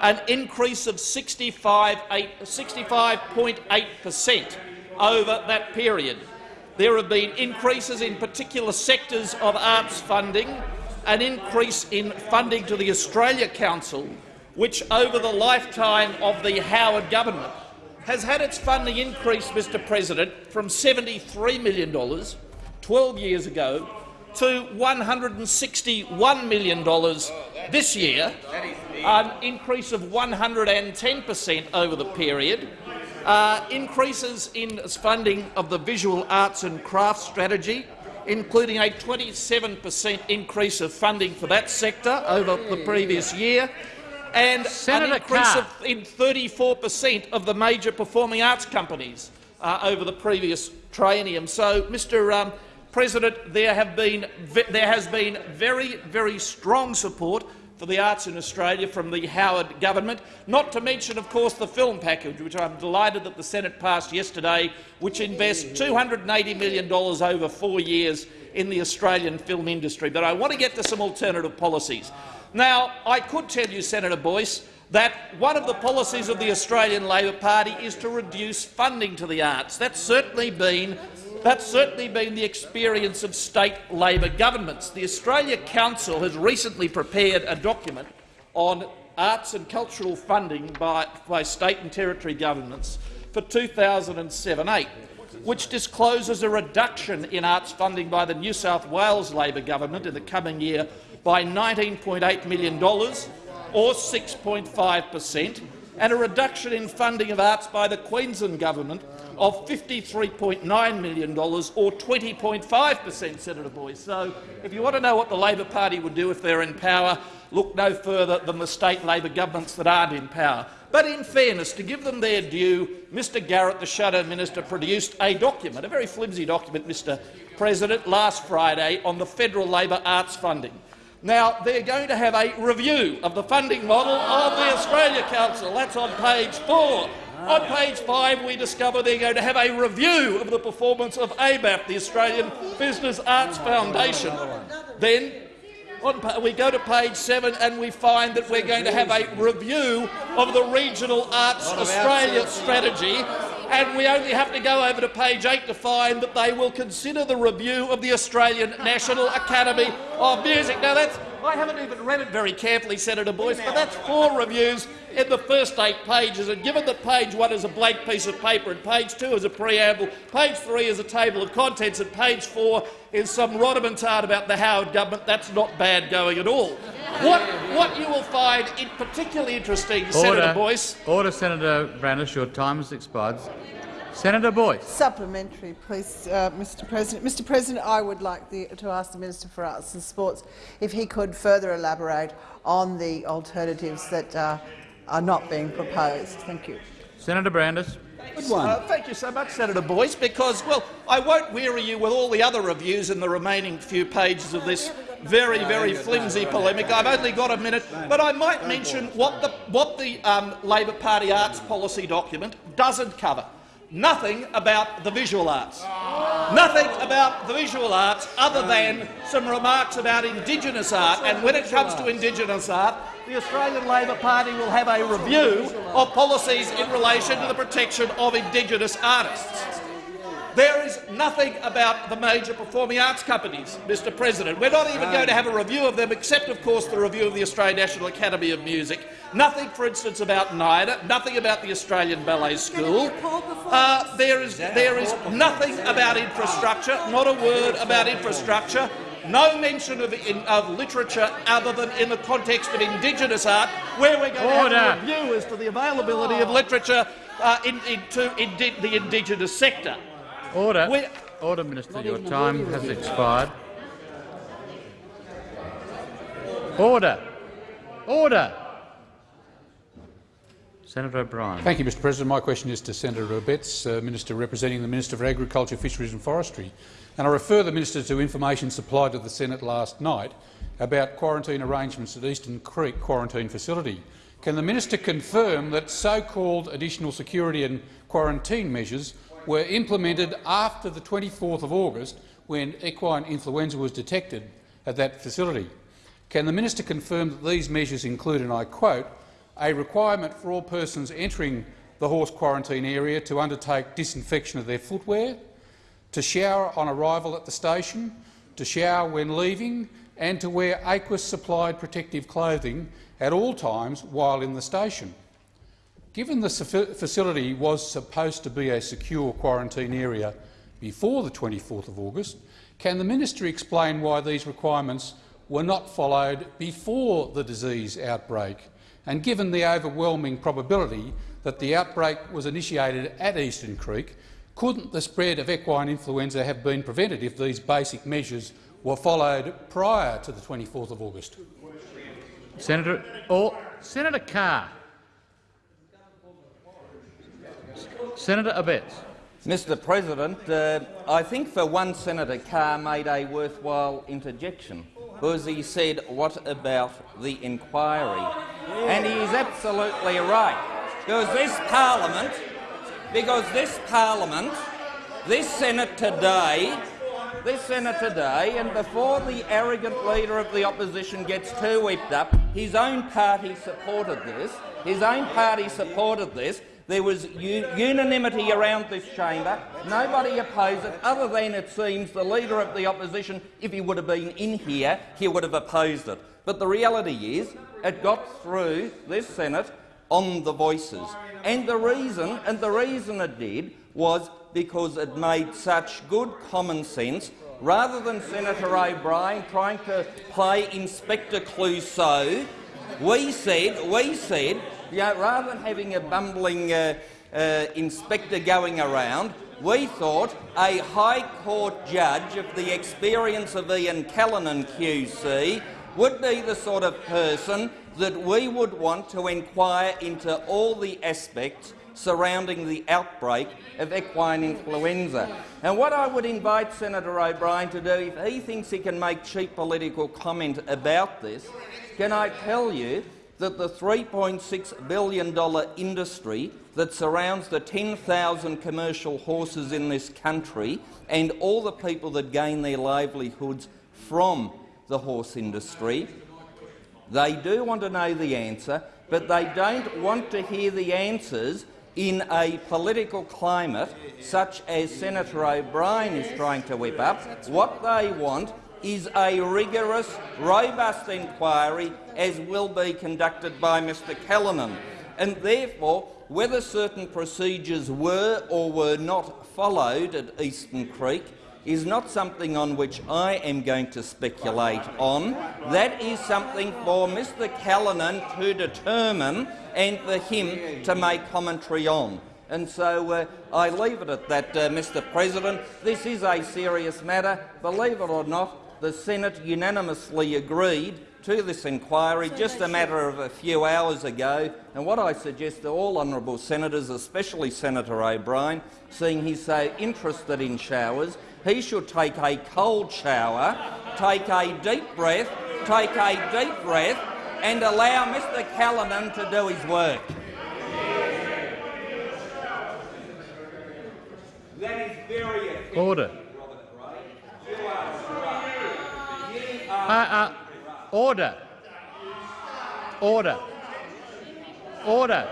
an increase of 65.8 per cent over that period. There have been increases in particular sectors of arts funding, an increase in funding to the Australia Council, which over the lifetime of the Howard government has had its funding increase, Mr President, from $73 million 12 years ago to $161 million this year, an increase of 110 per cent over the period. Uh, increases in funding of the visual arts and crafts strategy, including a 27 per cent increase of funding for that sector over the previous year, and Senator an increase of, in 34 per cent of the major performing arts companies uh, over the previous triennium. So, Mr. Um, President, there, have been, there has been very, very strong support for the arts in Australia from the Howard government, not to mention, of course, the film package, which I'm delighted that the Senate passed yesterday, which invests $280 million over four years in the Australian film industry. But I want to get to some alternative policies. Now, I could tell you, Senator Boyce, that one of the policies of the Australian Labor Party is to reduce funding to the arts. That's certainly been that's certainly been the experience of state Labor governments. The Australia Council has recently prepared a document on arts and cultural funding by, by state and territory governments for 2007-8, which discloses a reduction in arts funding by the New South Wales Labor government in the coming year by $19.8 million, or 6.5 per cent, and a reduction in funding of arts by the Queensland government of $53.9 million, or 20.5 per cent, Senator Boyce. So, if you want to know what the Labor Party would do if they're in power, look no further than the state Labor governments that aren't in power. But in fairness, to give them their due, Mr Garrett, the Shadow Minister, produced a document, a very flimsy document, Mr President, last Friday on the federal Labor arts funding. Now, they're going to have a review of the funding model of the Australia Council. That's on page four. On page five, we discover they're going to have a review of the performance of AbaF, the Australian Business Arts Foundation. Then on, we go to page seven and we find that we're going to have a review of the Regional Arts Australia strategy, and we only have to go over to page eight to find that they will consider the review of the Australian National Academy of Music. Now, that's I haven't even read it very carefully, Senator Boyce, but that's four reviews in the first eight pages. And given that page one is a blank piece of paper and page two is a preamble, page three is a table of contents, and page four is some rhodomontade about the Howard government, that's not bad going at all. What, what you will find in particularly interesting, Senator Boyce, Order, Senator Brandis. Your time has expired. Senator Boyce. Supplementary, please, uh, Mr. President. Mr. President, I would like the, to ask the Minister for Arts and Sports if he could further elaborate on the alternatives that uh, are not being proposed. Thank you. Senator Brandis. Uh, thank you so much, Senator Boyce, because, well, I won't weary you with all the other reviews in the remaining few pages of this very, very flimsy polemic. I've only got a minute, but I might mention what the, what the um, Labor Party arts policy document doesn't cover. Nothing about the visual arts. Nothing about the visual arts other than some remarks about Indigenous art. And when it comes to Indigenous art, the Australian Labor Party will have a review of policies in relation to the protection of Indigenous artists. There is nothing about the major performing arts companies, Mr President. We're not even going to have a review of them, except, of course, the review of the Australian National Academy of Music. Nothing, for instance, about NIDA, nothing about the Australian Ballet School. Uh, there, is, there is nothing about infrastructure, not a word about infrastructure. No mention of, in, of literature other than in the context of Indigenous art, where we're going Order. to have a review as to the availability of literature uh, in, in, to indi the Indigenous sector. Order. We- Order, Minister. Your time has expired. Order. Order. Senator O'Brien. Thank you, Mr President. My question is to Senator Abetz, uh, Minister representing the Minister for Agriculture, Fisheries and Forestry. And I refer the Minister to information supplied to the Senate last night about quarantine arrangements at Eastern Creek Quarantine Facility. Can the minister confirm that so-called additional security and quarantine measures were implemented after the 24th of August, when equine influenza was detected at that facility? Can the minister confirm that these measures include, and I quote, a requirement for all persons entering the horse quarantine area to undertake disinfection of their footwear, to shower on arrival at the station, to shower when leaving, and to wear AQIS-supplied protective clothing at all times while in the station. Given the facility was supposed to be a secure quarantine area before the 24th of August, can the minister explain why these requirements were not followed before the disease outbreak? And given the overwhelming probability that the outbreak was initiated at Eastern Creek, couldn't the spread of equine influenza have been prevented if these basic measures were followed prior to the 24th of August? Senator, or, Senator Carr. Senator Abetz. Mr President, uh, I think for one Senator Carr made a worthwhile interjection because he said, what about the inquiry? And he is absolutely right, because this parliament, because this parliament, this Senate today, this Senate today, and before the arrogant leader of the opposition gets too whipped up, his own party supported this. His own party supported this. There was unanimity around this chamber. Nobody opposed it, other than, it seems, the Leader of the Opposition, if he would have been in here, he would have opposed it. But the reality is it got through this Senate on the voices. And the reason, and the reason it did was because it made such good common sense rather than Senator O'Brien trying to play Inspector Clouseau, we said, we said yeah, rather than having a bumbling uh, uh, inspector going around, we thought a High Court judge of the experience of Ian Callinan QC would be the sort of person that we would want to inquire into all the aspects surrounding the outbreak of equine influenza. And what I would invite Senator O'Brien to do, if he thinks he can make cheap political comment about this, can I tell you that the $3.6 billion industry that surrounds the 10,000 commercial horses in this country and all the people that gain their livelihoods from the horse industry, they do want to know the answer, but they don't want to hear the answers in a political climate such as Senator O'Brien is trying to whip up. What they want is a rigorous, robust inquiry as will be conducted by Mr Callinan. And therefore, whether certain procedures were or were not followed at Eastern Creek is not something on which I am going to speculate on. That is something for Mr Callinan to determine and for him to make commentary on. And so uh, I leave it at that, uh, Mr President. This is a serious matter. Believe it or not, the Senate unanimously agreed to this inquiry just a matter of a few hours ago. And what I suggest to all honourable senators, especially Senator O'Brien, seeing he's so interested in showers, he should take a cold shower, take a deep breath, take a deep breath and allow Mr Callinan to do his work. That is very Order. Uh, uh, order. Order. Order.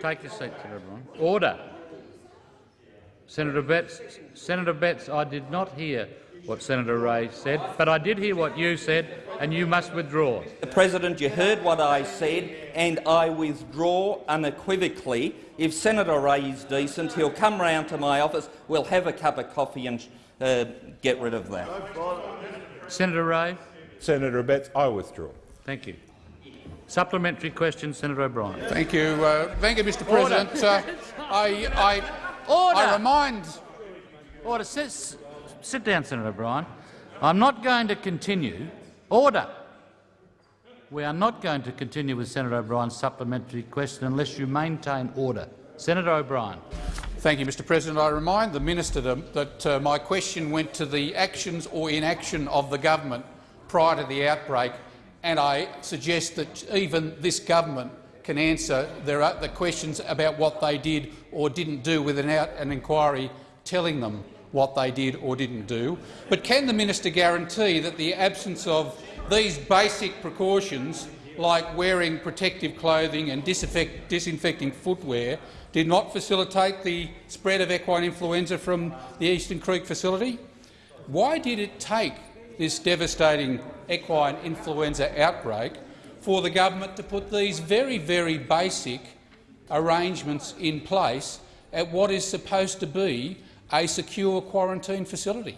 Take your seats, everyone. Order. Senator Abetz, Senator Abetz, I did not hear what Senator Ray said, but I did hear what you said, and you must withdraw. The President, you heard what I said, and I withdraw unequivocally. If Senator Ray is decent, he'll come round to my office, we'll have a cup of coffee and uh, get rid of that. Senator Ray. Senator Abetz, I withdraw. Thank you. Supplementary question, Senator O'Brien. Thank you. Uh, thank you, Mr President. Uh, I, I, Order. I remind... Order. Sit, sit down, Senator O'Brien. I'm not going to continue. Order. We are not going to continue with Senator O'Brien's supplementary question unless you maintain order. Senator O'Brien. Thank you, Mr President. I remind the minister that uh, my question went to the actions or inaction of the government prior to the outbreak, and I suggest that even this government can answer uh, the questions about what they did or didn't do without an inquiry telling them what they did or didn't do. But can the minister guarantee that the absence of these basic precautions, like wearing protective clothing and disinfecting footwear, did not facilitate the spread of equine influenza from the Eastern Creek facility? Why did it take this devastating equine influenza outbreak for the government to put these very, very basic arrangements in place at what is supposed to be a secure quarantine facility.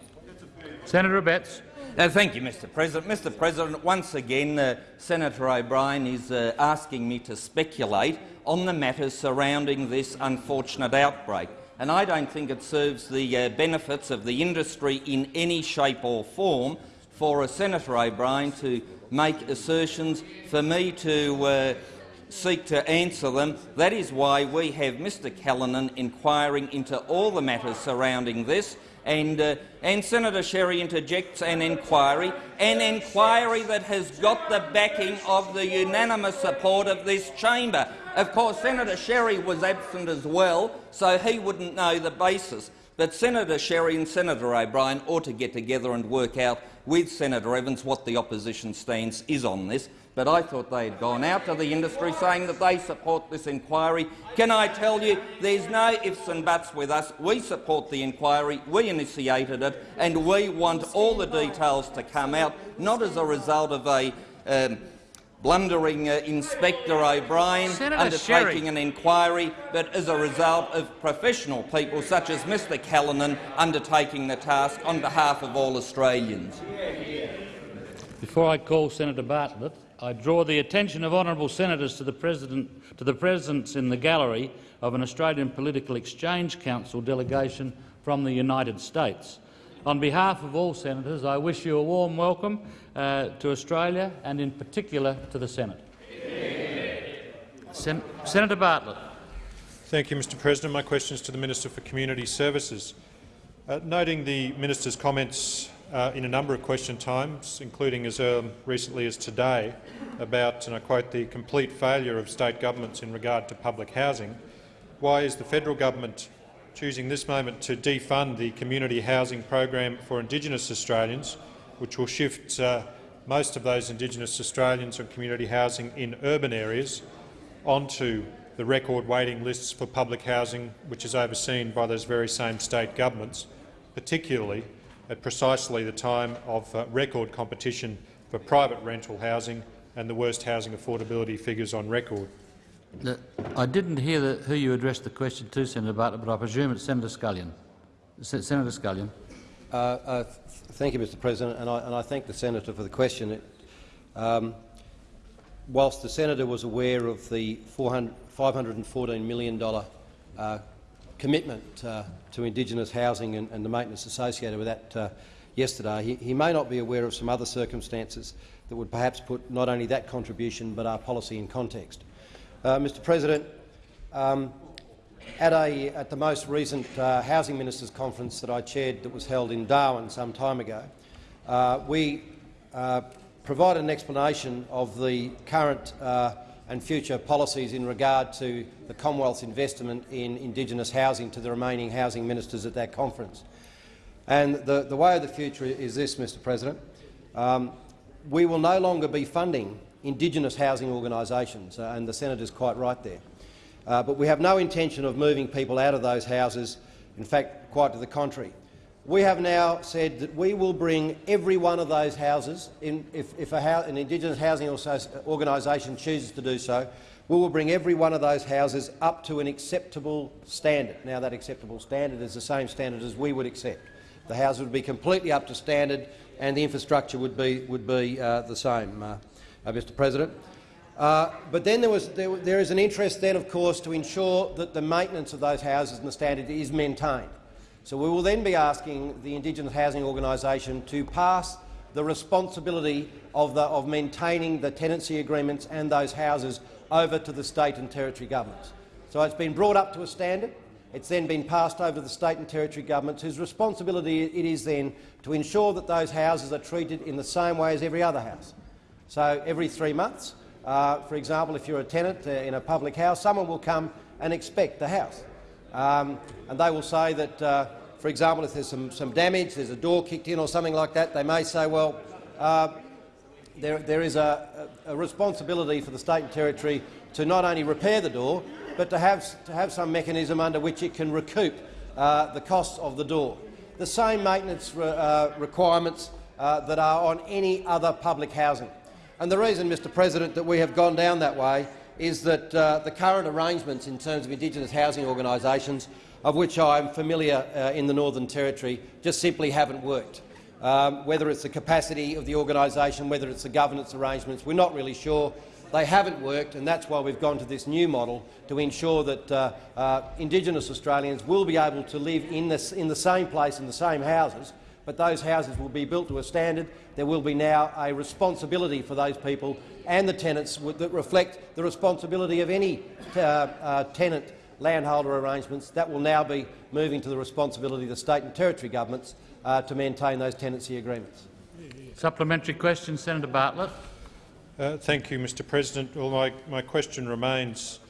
Senator Abetz. Uh, thank you, Mr President. Mr President, once again, uh, Senator O'Brien is uh, asking me to speculate on the matters surrounding this unfortunate outbreak, and I don't think it serves the uh, benefits of the industry in any shape or form for a Senator O'Brien to make assertions for me to uh, seek to answer them. That is why we have Mr Callinan inquiring into all the matters surrounding this, and, uh, and Senator Sherry interjects an inquiry, an inquiry that has got the backing of the unanimous support of this chamber. Of course, Senator Sherry was absent as well, so he wouldn't know the basis. But Senator Sherry and Senator O'Brien ought to get together and work out with Senator Evans what the opposition stance is on this but I thought they had gone out to the industry saying that they support this inquiry. Can I tell you, there's no ifs and buts with us. We support the inquiry, we initiated it, and we want all the details to come out, not as a result of a um, blundering uh, Inspector O'Brien undertaking Sherry. an inquiry, but as a result of professional people such as Mr Callinan undertaking the task on behalf of all Australians. Before I call Senator Bartlett, I draw the attention of honourable senators to the, president, to the presence in the gallery of an Australian Political Exchange Council delegation from the United States. On behalf of all senators, I wish you a warm welcome uh, to Australia and in particular to the Senate. Sen Senator Bartlett. Thank you, Mr President. My question is to the Minister for Community Services. Uh, noting the minister's comments uh, in a number of question times, including as um, recently as today, about, and I quote, the complete failure of state governments in regard to public housing, why is the federal government choosing this moment to defund the community housing program for Indigenous Australians, which will shift uh, most of those Indigenous Australians on community housing in urban areas onto the record waiting lists for public housing, which is overseen by those very same state governments, particularly at precisely the time of uh, record competition for private rental housing and the worst housing affordability figures on record. I didn't hear the, who you addressed the question to, Senator Bartlett, but I presume it's Senator Scullion. Se Senator Scullion. Uh, uh, th thank you, Mr President, and I, and I, thank the senator for the question. It, um, whilst the senator was aware of the $514 million uh, commitment uh, to Indigenous housing and, and, the maintenance associated with that uh, yesterday, he, he, may not be aware of some other circumstances that would perhaps put not only that contribution but our policy in context. Uh, Mr President, um, at, a, at, the most recent uh, Housing Ministers' Conference that I chaired that was held in Darwin some time ago, uh, we uh, provided an explanation of the current uh, and future policies in regard to the Commonwealth's investment in Indigenous housing to the remaining housing ministers at that conference. And the, the way of the future is this, Mr President. Um, we will no longer be funding Indigenous housing organisations, uh, and the senator is quite right there. Uh, but we have no intention of moving people out of those houses, in fact, quite to the contrary. We have now said that we will bring every one of those houses, in, if, if an Indigenous housing organisation chooses to do so, we will bring every one of those houses up to an acceptable standard. Now, that acceptable standard is the same standard as we would accept. The houses would be completely up to standard and the infrastructure would be, would be uh, the same, uh, uh, Mr President. Uh, but then there, was, there, there is an interest then, of course, to ensure that the maintenance of those houses and the standard is maintained. So we will then be asking the Indigenous Housing Organisation to pass the responsibility of, the, of maintaining the tenancy agreements and those houses over to the state and territory governments. So it's been brought up to a standard. It's then been passed over to the state and territory governments, whose responsibility it is then to ensure that those houses are treated in the same way as every other house. So every three months, uh, for example, if you're a tenant uh, in a public house, someone will come and inspect the house. Um, and they will say that, uh, for example, if there's some, some damage, there's a door kicked in or something like that, they may say, well, uh, there, there is a, a, responsibility for the state and territory to not only repair the door, but to have, to have some mechanism under which it can recoup uh, the costs of the door. The same maintenance re, uh, requirements that are on any other public housing. And the reason, Mr President, that we have gone down that way is that uh, the current arrangements in terms of Indigenous housing organisations, of which I am familiar uh, in the Northern Territory, just simply haven't worked. Um, whether it's the capacity of the organisation, whether it's the governance arrangements, we're not really sure. They haven't worked, and that's why we've gone to this new model to ensure that uh, uh, Indigenous Australians will be able to live in, this, in the same place, in the same houses, but those houses will be built to a standard. There will be now a responsibility for those people and the tenants that reflect the responsibility of any uh, uh, tenant landholder arrangements. That will now be moving to the responsibility of the state and territory governments uh, to maintain those tenancy agreements. Supplementary question, Senator Bartlett. Uh, thank you, Mr President. Well, my, my question remains,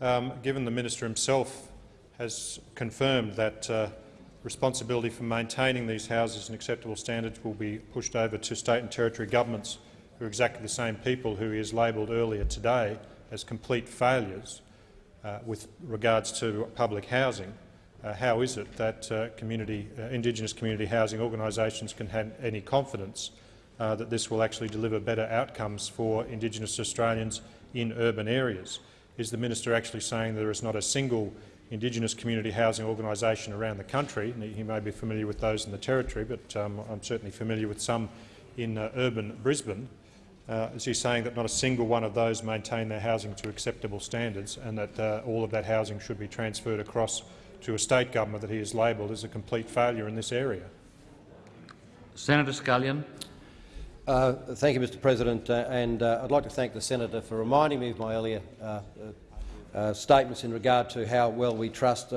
um, given the minister himself has confirmed that uh, responsibility for maintaining these houses and acceptable standards will be pushed over to state and territory governments, who are exactly the same people who has labelled earlier today as complete failures uh, with regards to public housing. Uh, how is it that uh, community, uh, Indigenous community housing organisations can have any confidence uh, that this will actually deliver better outcomes for Indigenous Australians in urban areas. Is the minister actually saying there is not a single Indigenous community housing organisation around the country? He may be familiar with those in the Territory, but um, I'm certainly familiar with some in uh, urban Brisbane. Uh, is he saying that not a single one of those maintain their housing to acceptable standards and that uh, all of that housing should be transferred across to a state government that he has labelled as a complete failure in this area? Senator Scullion. Uh, thank you, Mr President, uh, and uh, I'd like to thank the senator for reminding me of my earlier uh, uh, uh, statements in regard to how well we trust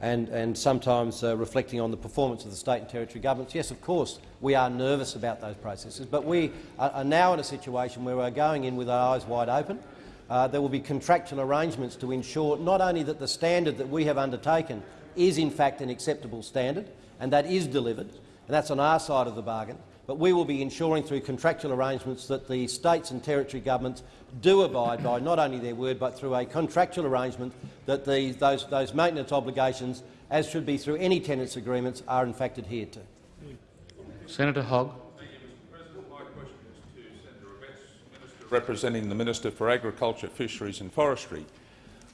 and, and sometimes reflecting on the performance of the state and territory governments. Yes, of course, we are nervous about those processes, but we are, now in a situation where we're going in with our eyes wide open. there will be contractual arrangements to ensure not only that the standard that we have undertaken is in fact an acceptable standard, and that is delivered, and that's on our side of the bargain, but we will be ensuring through contractual arrangements that the states and territory governments do abide by not only their word but through a contractual arrangement that the, those, those maintenance obligations, as should be through any tenants agreements, are in fact adhered to. Senator Hogg. representing the Minister for Agriculture, Fisheries and Forestry.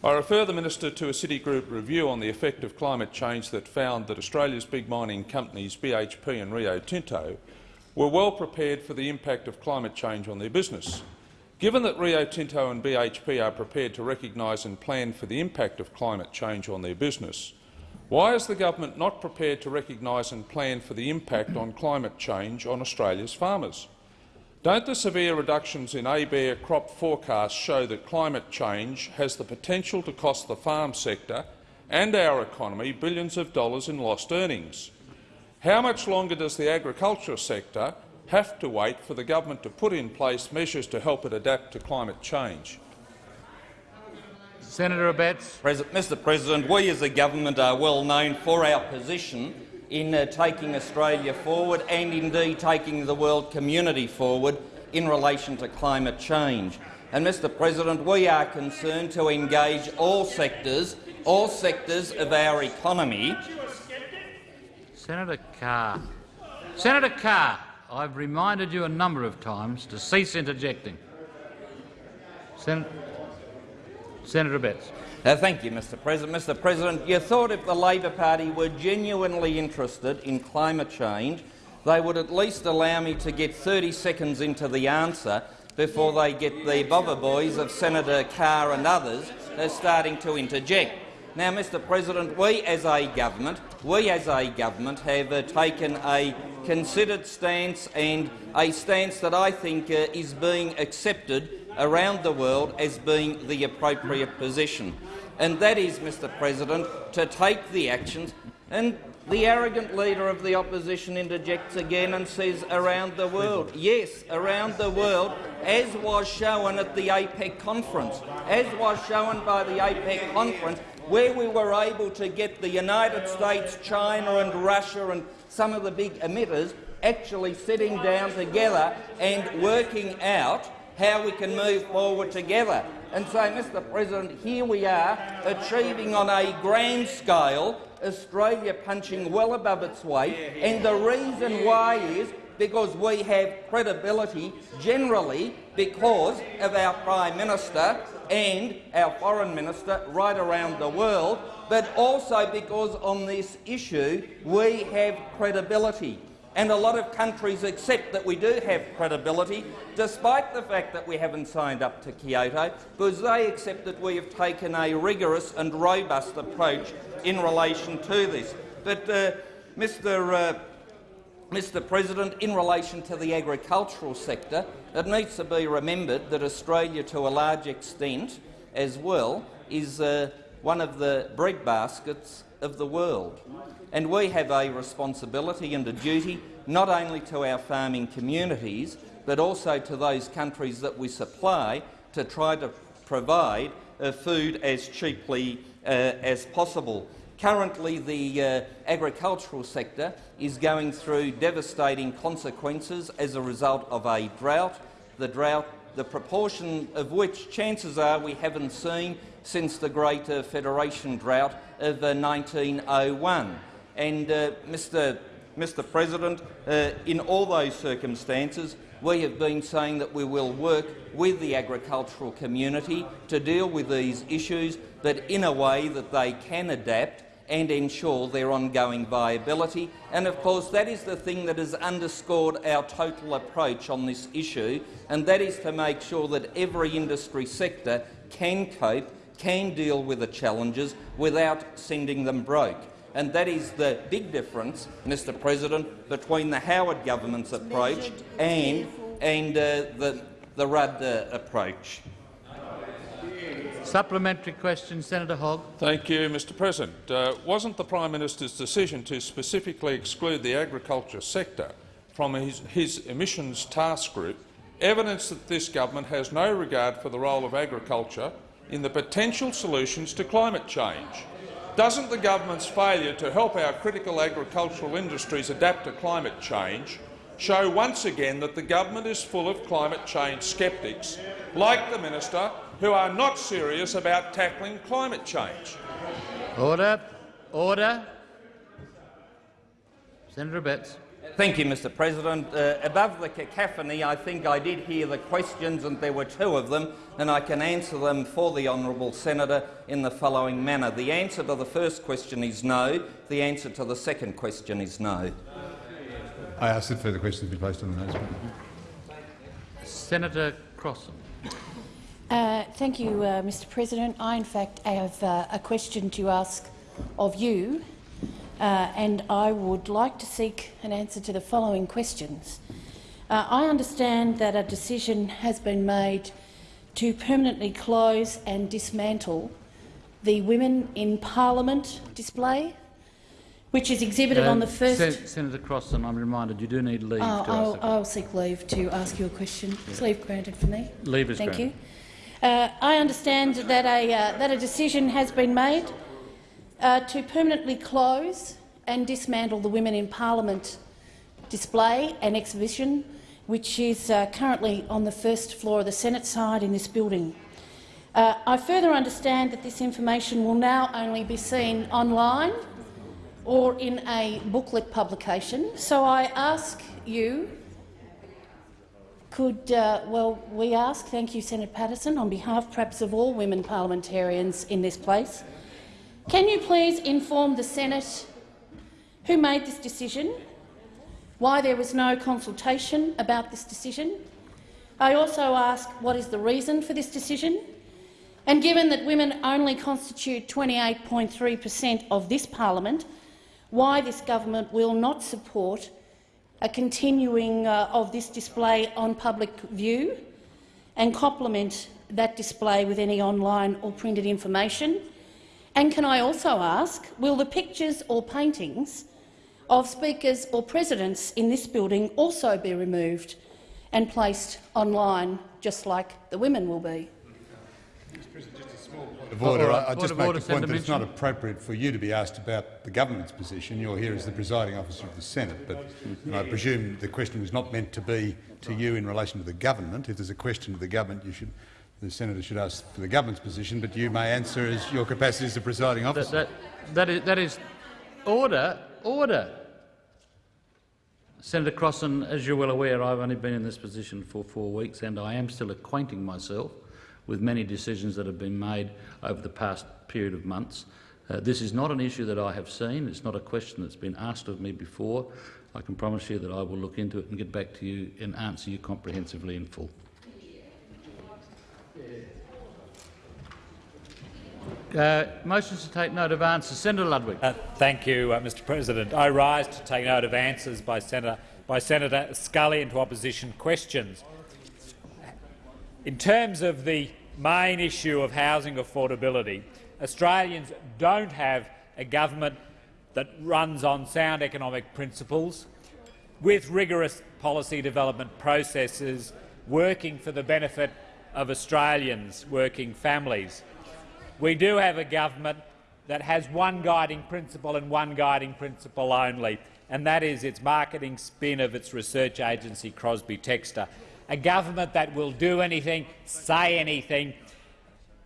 I refer the minister to a Citigroup review on the effect of climate change that found that Australia's big mining companies BHP and Rio Tinto were well prepared for the impact of climate change on their business. Given that Rio Tinto and BHP are prepared to recognise and plan for the impact of climate change on their business, why is the government not prepared to recognise and plan for the impact on climate change on Australia's farmers? Don't the severe reductions in ABARE crop forecasts show that climate change has the potential to cost the farm sector and our economy billions of dollars in lost earnings? How much longer does the agriculture sector have to wait for the government to put in place measures to help it adapt to climate change? Senator Abetz. Mr President, we as a government are well known for our position in uh, taking Australia forward and indeed taking the world community forward in relation to climate change. And, Mr President, we are concerned to engage all sectors, all sectors of our economy Senator Carr. Senator Carr, I've reminded you a number of times to cease interjecting. Sen Senator Abetz. Uh, thank you, Mr President. Mr President, you thought if the Labor Party were genuinely interested in climate change, they would at least allow me to get 30 seconds into the answer before they get the bobber boys of Senator Carr and others uh, starting to interject. Now, Mr President, we as a government, we as a government have uh, taken a considered stance and a stance that I think uh, is being accepted around the world as being the appropriate position. And that is, Mr President, to take the actions and the arrogant leader of the opposition interjects again and says around the world. Yes, around the world, as was shown at the APEC conference. As was shown by the APEC conference, where we were able to get the United States, China and Russia and some of the big emitters actually sitting down together and working out how we can move forward together. And so, Mr President, here we are achieving on a grand scale Australia punching well above its weight, and the reason why is because we have credibility generally because of our Prime Minister and our Foreign Minister right around the world, but also because on this issue we have credibility. And a lot of countries accept that we do have credibility, despite the fact that we haven't signed up to Kyoto, because they accept that we have taken a rigorous and robust approach in relation to this. But, uh, Mr. Uh, Mr President, in relation to the agricultural sector, it needs to be remembered that Australia, to a large extent as well, is uh, one of the breadbaskets of the world. And we have a responsibility and a duty not only to our farming communities but also to those countries that we supply to try to provide uh, food as cheaply uh, as possible. Currently, the uh, agricultural sector is going through devastating consequences as a result of a drought, the drought the proportion of which chances are we haven't seen since the Great uh, Federation drought of uh, 1901. And, uh, Mr. Mr President, uh, in all those circumstances, we have been saying that we will work with the agricultural community to deal with these issues, but in a way that they can adapt and ensure their ongoing viability. And of course that is the thing that has underscored our total approach on this issue, and that is to make sure that every industry sector can cope, can deal with the challenges without sending them broke. And that is the big difference, Mr President, between the Howard government's approach and, and uh, the, the Rudd uh, approach. Supplementary question, Senator Hogg. Thank you, Mr President. Uh, wasn't the Prime Minister's decision to specifically exclude the agriculture sector from his, his emissions task group evidence that this government has no regard for the role of agriculture in the potential solutions to climate change? Doesn't the government's failure to help our critical agricultural industries adapt to climate change show once again that the government is full of climate change sceptics, like the minister, who are not serious about tackling climate change? Order. Order. Senator Abetz. Thank you, Mr President. Uh, above the cacophony, I think I did hear the questions, and there were two of them, and I can answer them for the honourable senator in the following manner. The answer to the first question is no. The answer to the second question is no. I ask that further questions be placed on the notice. Senator Crossin. Uh, thank you, uh, Mr President. I, in fact, have uh, a question to ask of you, uh, and I would like to seek an answer to the following questions. Uh, I understand that a decision has been made to permanently close and dismantle the Women in Parliament display, which is exhibited on the first— Sen Senator Crossin, I'm reminded you do need leave Oh, I'll, I'll seek leave to ask you a question. Is leave granted for me? Leave is Thank granted. you. Uh, I understand that a, uh, that a decision has been made uh, to permanently close and dismantle the Women in Parliament display and exhibition, which is uh, currently on the first floor of the Senate side in this building. Uh, I further understand that this information will now only be seen online or in a booklet publication. So I ask you, could, uh, well, we ask, thank you Senator Patterson, on behalf perhaps of all women parliamentarians in this place, can you please inform the Senate who made this decision, why there was no consultation about this decision? I also ask what is the reason for this decision? And given that women only constitute 28.3 per cent of this parliament, why this government will not support a continuing uh, of this display on public view and complement that display with any online or printed information? And can I also ask, will the pictures or paintings of speakers or presidents in this building also be removed and placed online, just like the women will be? Of order, right. I, just make order, the point that it's not appropriate for you to be asked about the government's position. You're here as the presiding officer of the Senate, but I presume the question was not meant to be to you in relation to the government. If there's a question to the government, you should, the senator should ask for the government's position, but you may answer as your capacity as the presiding officer. That, that, that, is, that is order. Order. Senator Crossin, as you're well aware, I've only been in this position for four weeks, and I am still acquainting myself with many decisions that have been made over the past period of months. Uh, this is not an issue that I have seen. It's not a question that's been asked of me before. I can promise you that I will look into it and get back to you and answer you comprehensively in full. Uh, motions to take note of answers. Senator Ludwig. Uh, thank you, uh, Mr President. I rise to take note of answers by Senator, by Senator Scullion to opposition questions. In terms of the main issue of housing affordability, Australians don't have a government that runs on sound economic principles, with rigorous policy development processes working for the benefit of Australians' working families. We do have a government that has one guiding principle and one guiding principle only, and that is its marketing spin of its research agency Crosby Textor. A government that will do anything, say anything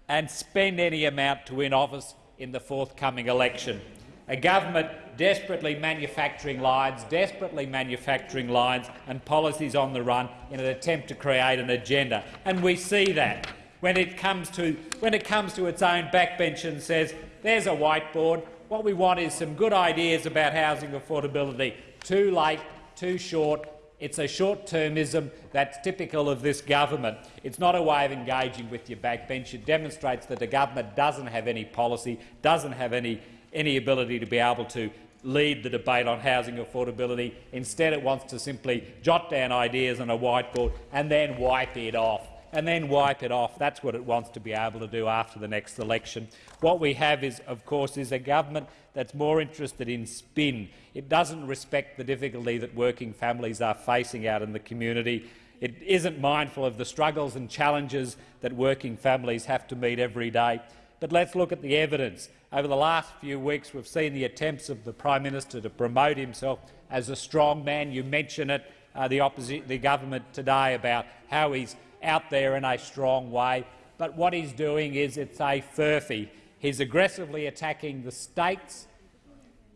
and spend any amount to win office in the forthcoming election. A government desperately manufacturing lines, desperately manufacturing lines and policies on the run in an attempt to create an agenda. And we see that when it comes to, when it comes to its own backbench and says, there's a whiteboard, what we want is some good ideas about housing affordability. Too late, too short, it's a short-termism that's typical of this government. It's not a way of engaging with your backbench. It demonstrates that the government doesn't have any policy, doesn't have any, any ability to be able to lead the debate on housing affordability. Instead, it wants to simply jot down ideas on a whiteboard and then wipe it off and then wipe it off. That's what it wants to be able to do after the next election. What we have is, of course, is a government that's more interested in spin. It doesn't respect the difficulty that working families are facing out in the community. It isn't mindful of the struggles and challenges that working families have to meet every day. But let's look at the evidence. Over the last few weeks, we've seen the attempts of the Prime Minister to promote himself as a strong man. You mention it, uh, the, the government today, about how he's out there in a strong way. But what he's doing is it's a furphy. He's aggressively attacking the states,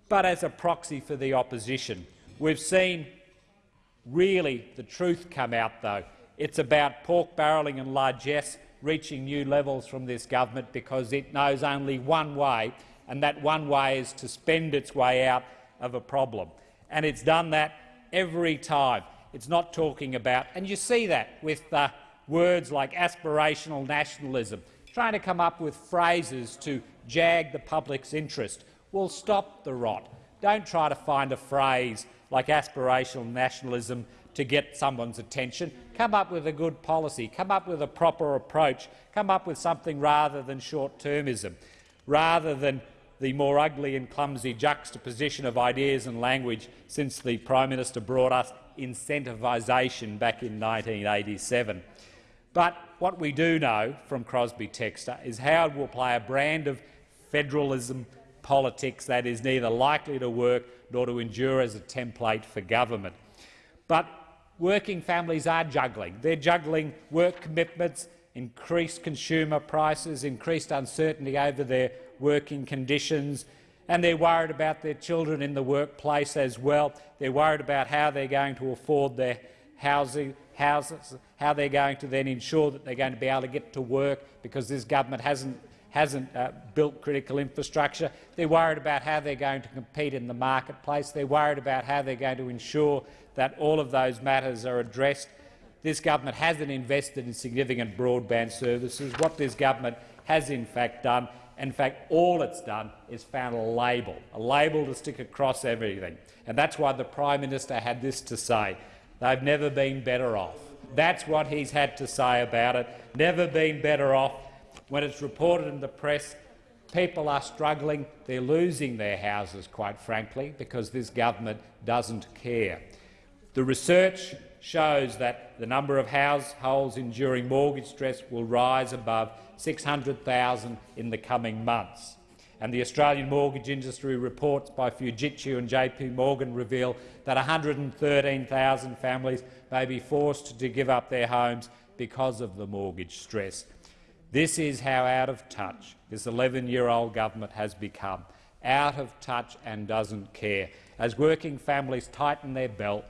but as a proxy for the opposition. We've seen really the truth come out, though. It's about pork barrelling and largesse reaching new levels from this government because it knows only one way, and that one way is to spend its way out of a problem. And it's done that every time. It's not talking about, and you see that with uh, words like aspirational nationalism, trying to come up with phrases to jag the public's interest. Well, stop the rot. Don't try to find a phrase like aspirational nationalism to get someone's attention. Come up with a good policy. Come up with a proper approach. Come up with something rather than short-termism, rather than the more ugly and clumsy juxtaposition of ideas and language since the Prime Minister brought us incentivation back in 1987. But what we do know from Crosby Textor is Howard will play a brand of federalism politics that is neither likely to work nor to endure as a template for government. But working families are juggling. They're juggling work commitments, increased consumer prices, increased uncertainty over their working conditions, and they're worried about their children in the workplace as well. They're worried about how they're going to afford their housing, houses, how they're going to then ensure that they're going to be able to get to work because this government hasn't, hasn't uh, built critical infrastructure. They're worried about how they're going to compete in the marketplace. They're worried about how they're going to ensure that all of those matters are addressed. This government hasn't invested in significant broadband services. What this government has in fact done, in fact all it's done, is found a label, a label to stick across everything. And that's why the Prime Minister had this to say. They've never been better off. That's what he's had to say about it. Never been better off. When it's reported in the press, people are struggling. They're losing their houses, quite frankly, because this government doesn't care. The research shows that the number of households enduring mortgage stress will rise above 600,000 in the coming months and the Australian mortgage industry reports by Fujitsu and JP Morgan reveal that 113,000 families may be forced to give up their homes because of the mortgage stress. This is how out of touch this 11-year-old government has become, out of touch and doesn't care. As working families tighten their belt,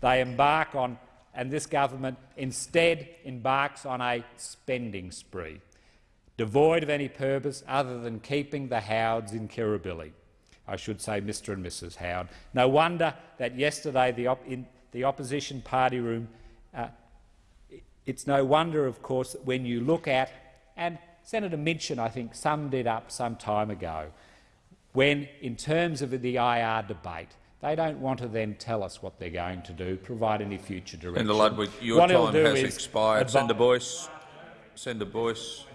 they embark on, and this government instead embarks on a spending spree devoid of any purpose other than keeping the Howards in Kirribilli. I should say Mr and Mrs Howard. No wonder that yesterday the op in the opposition party room, uh, it's no wonder, of course, that when you look at, and Senator Minchin, I think, summed it up some time ago, when, in terms of the IR debate, they don't want to then tell us what they're going to do, provide any future direction. Senator Ludwig, your what time has expired. Senator Boyce. Senator Boyce.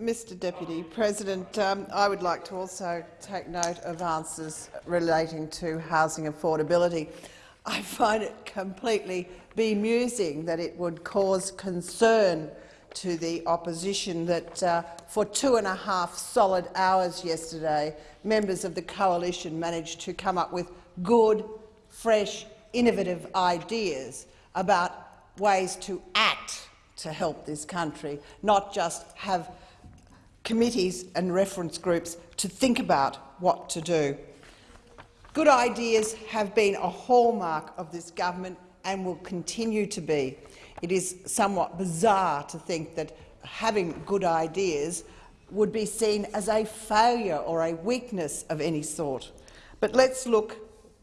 Mr Deputy President, um, I would like to also take note of answers relating to housing affordability. I find it completely bemusing that it would cause concern to the opposition that uh, for two and a half solid hours yesterday, members of the coalition managed to come up with good, fresh, innovative ideas about ways to act to help this country, not just have committees and reference groups to think about what to do. Good ideas have been a hallmark of this government and will continue to be. It is somewhat bizarre to think that having good ideas would be seen as a failure or a weakness of any sort. But let's look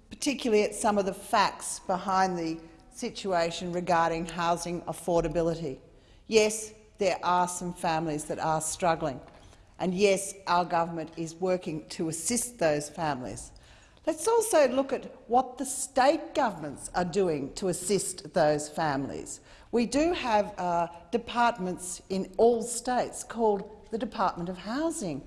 particularly at some of the facts behind the situation regarding housing affordability. Yes, there are some families that are struggling. And yes, our government is working to assist those families. Let's also look at what the state governments are doing to assist those families. We do have uh, departments in all states called the Department of Housing.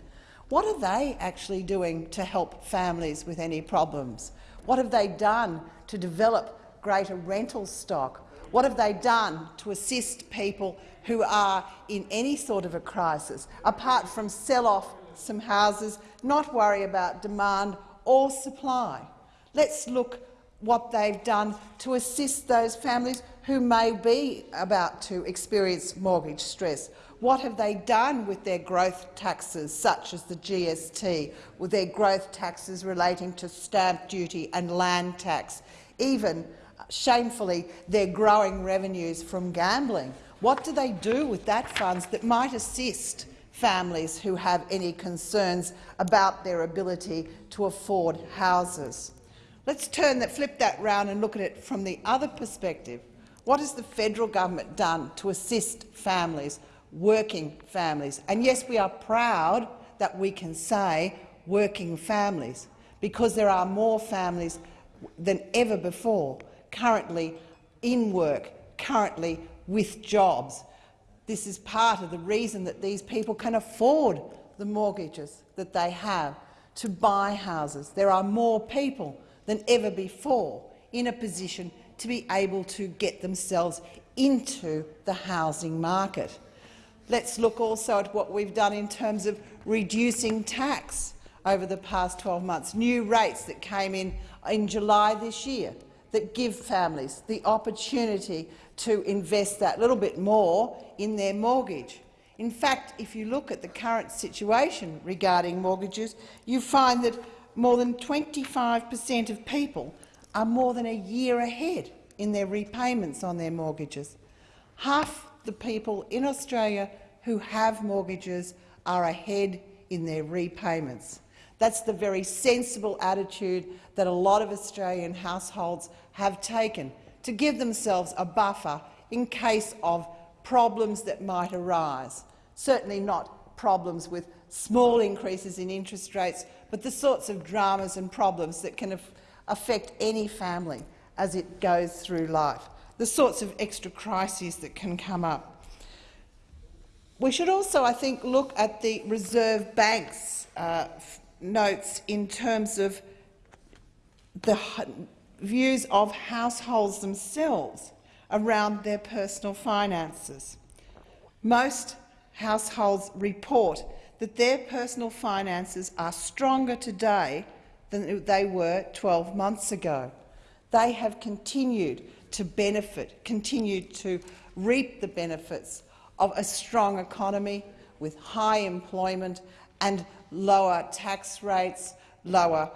What are they actually doing to help families with any problems? What have they done to develop greater rental stock? What have they done to assist people who are in any sort of a crisis, apart from sell off some houses, not worry about demand or supply. Let's look what they've done to assist those families who may be about to experience mortgage stress. What have they done with their growth taxes, such as the GST, with their growth taxes relating to stamp duty and land tax, even, shamefully, their growing revenues from gambling? What do they do with that funds that might assist families who have any concerns about their ability to afford houses? Let's turn that, flip that round and look at it from the other perspective. What has the federal government done to assist families, working families? And yes, we are proud that we can say working families, because there are more families than ever before currently in work, currently with jobs. This is part of the reason that these people can afford the mortgages that they have to buy houses. There are more people than ever before in a position to be able to get themselves into the housing market. Let's look also at what we've done in terms of reducing tax over the past 12 months, new rates that came in in July this year that give families the opportunity to invest that little bit more in their mortgage. In fact, if you look at the current situation regarding mortgages, you find that more than 25 per cent of people are more than a year ahead in their repayments on their mortgages. Half the people in Australia who have mortgages are ahead in their repayments. That's the very sensible attitude that a lot of Australian households have taken to give themselves a buffer in case of problems that might arise. Certainly not problems with small increases in interest rates, but the sorts of dramas and problems that can affect any family as it goes through life, the sorts of extra crises that can come up. We should also, I think, look at the Reserve Bank's uh, notes in terms of the views of households themselves around their personal finances. Most households report that their personal finances are stronger today than they were 12 months ago. They have continued to benefit, continued to reap the benefits of a strong economy with high employment and lower tax rates, lower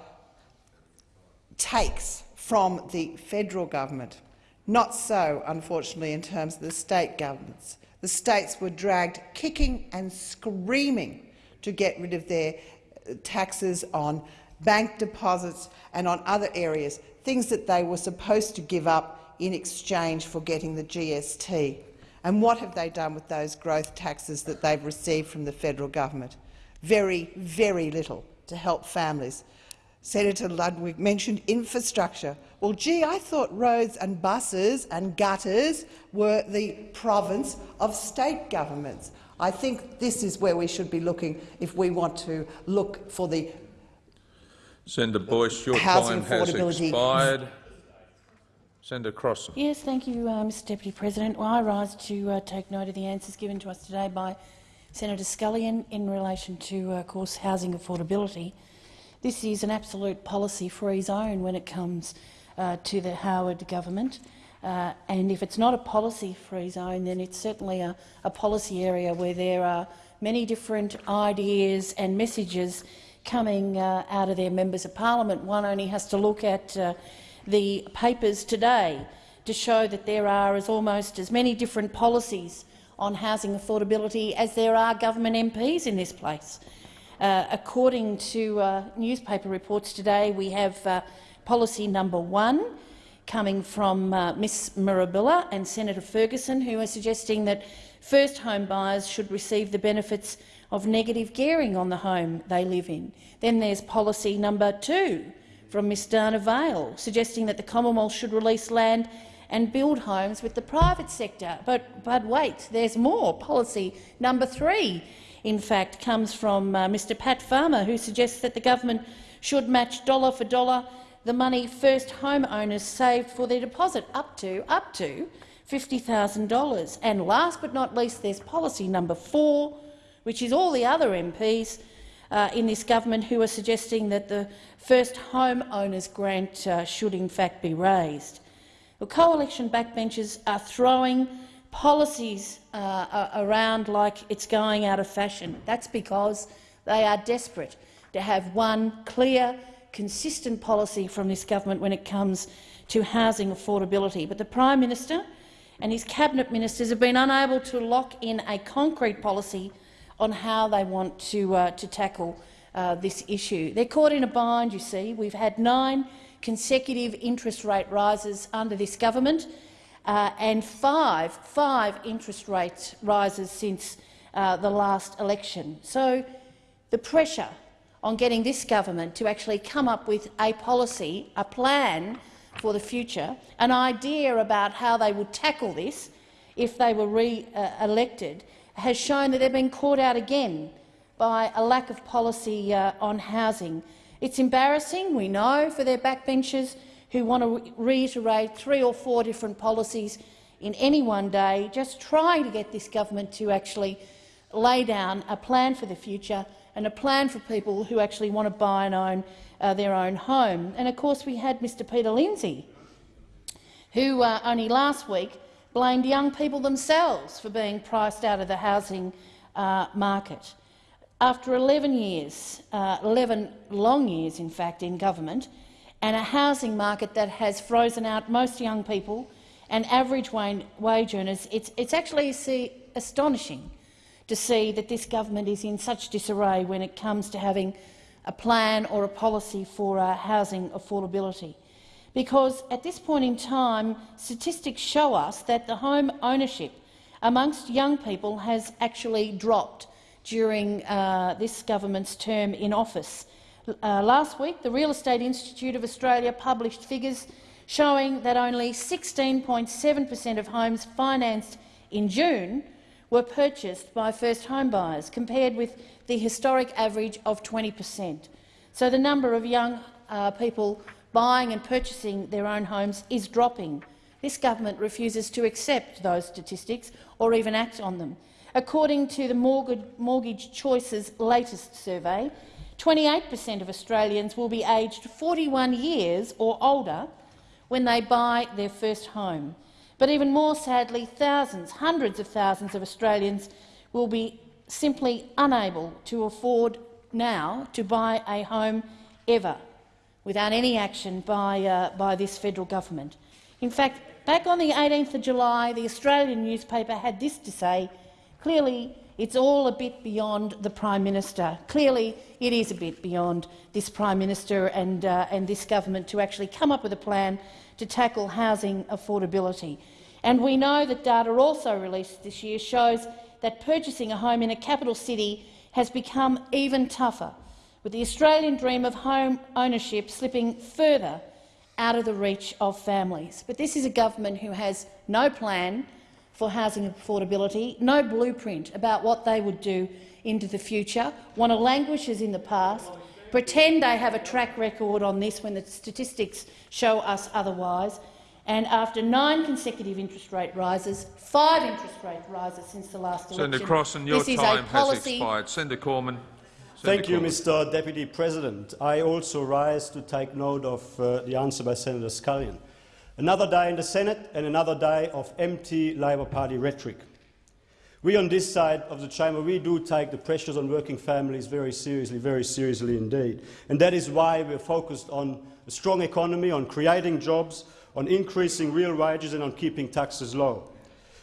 takes from the federal government. Not so, unfortunately, in terms of the state governments. The states were dragged kicking and screaming to get rid of their uh, taxes on bank deposits and on other areas, things that they were supposed to give up in exchange for getting the GST. And what have they done with those growth taxes that they've received from the federal government? Very, very little to help families. Senator Ludwig mentioned infrastructure. Well, gee, I thought roads and buses and gutters were the province of state governments. I think this is where we should be looking if we want to look for the Senator Boyce, your Housing time has affordability. expired. Senator Crossin. Yes, thank you, uh, Mr Deputy President. Well, I rise to uh, take note of the answers given to us today by Senator Scullion in relation to, uh, of course, housing affordability. This is an absolute policy-free zone when it comes uh, to the Howard government. Uh, and if it's not a policy-free zone, then it's certainly a, a policy area where there are many different ideas and messages coming uh, out of their members of parliament. One only has to look at uh, the papers today to show that there are as almost as many different policies on housing affordability as there are government MPs in this place. Uh, according to uh, newspaper reports today, we have uh, policy number one coming from uh, Ms Mirabella and Senator Ferguson, who are suggesting that first home buyers should receive the benefits of negative gearing on the home they live in. Then there's policy number two from Ms Dana Vale, suggesting that the Commonwealth should release land and build homes with the private sector. But, but wait, there's more. Policy number three, in fact, comes from uh, Mr Pat Farmer, who suggests that the government should match dollar for dollar the money first homeowners saved for their deposit, up to, up to $50,000. And last but not least, there's policy number four, which is all the other MPs uh, in this government who are suggesting that the first homeowners grant uh, should in fact be raised. The coalition backbenchers are throwing policies uh, around like it's going out of fashion. That's because they are desperate to have one clear, consistent policy from this government when it comes to housing affordability. But the Prime Minister and his cabinet ministers have been unable to lock in a concrete policy on how they want to, uh, to tackle uh, this issue. They're caught in a bind, you see. We've had nine consecutive interest rate rises under this government uh, and five, five interest rate rises since uh, the last election. So the pressure on getting this government to actually come up with a policy, a plan for the future, an idea about how they would tackle this if they were re-elected, has shown that they've been caught out again by a lack of policy uh, on housing. It's embarrassing, we know, for their backbenchers who want to reiterate three or four different policies in any one day, just trying to get this government to actually lay down a plan for the future and a plan for people who actually want to buy and own uh, their own home. And of course we had Mr Peter Lindsay, who uh, only last week blamed young people themselves for being priced out of the housing uh, market. After 11 years, uh, 11 long years in fact in government, and a housing market that has frozen out most young people and average wage earners, it's, it's actually see, astonishing to see that this government is in such disarray when it comes to having a plan or a policy for uh, housing affordability because at this point in time, statistics show us that the home ownership amongst young people has actually dropped during uh, this government's term in office. Uh, last week, the Real Estate Institute of Australia published figures showing that only 16.7 per cent of homes financed in June were purchased by first home buyers, compared with the historic average of 20 per cent. So the number of young uh, people buying and purchasing their own homes is dropping. This government refuses to accept those statistics or even act on them. According to the Mortgage Choice's latest survey, 28 per cent of Australians will be aged 41 years or older when they buy their first home. But even more sadly, thousands, hundreds of thousands of Australians will be simply unable to afford now to buy a home ever without any action by, uh, by this federal government. In fact, back on the 18th of July, the Australian newspaper had this to say, clearly It's all a bit beyond the Prime Minister. Clearly, it is a bit beyond this Prime Minister and, uh, and this government to actually come up with a plan to tackle housing affordability. And we know that data also released this year shows that purchasing a home in a capital city has become even tougher, with the Australian dream of home ownership slipping further out of the reach of families. But this is a government who has no plan for housing affordability, no blueprint about what they would do into the future, want to languish as in the past, pretend they have a track record on this when the statistics show us otherwise, and after nine consecutive interest rate rises, five interest rate rises since the last election, Senator Crossin, your this is time a has expired. Senator Cormann. Thank Senator you, Mr Deputy President. I also rise to take note of uh, the answer by Senator Scullion. Another day in the Senate and another day of empty Labor Party rhetoric. We on this side of the chamber we do take the pressures on working families very seriously, very seriously indeed. And that is why we're focused on a strong economy, on creating jobs, on increasing real wages and on keeping taxes low.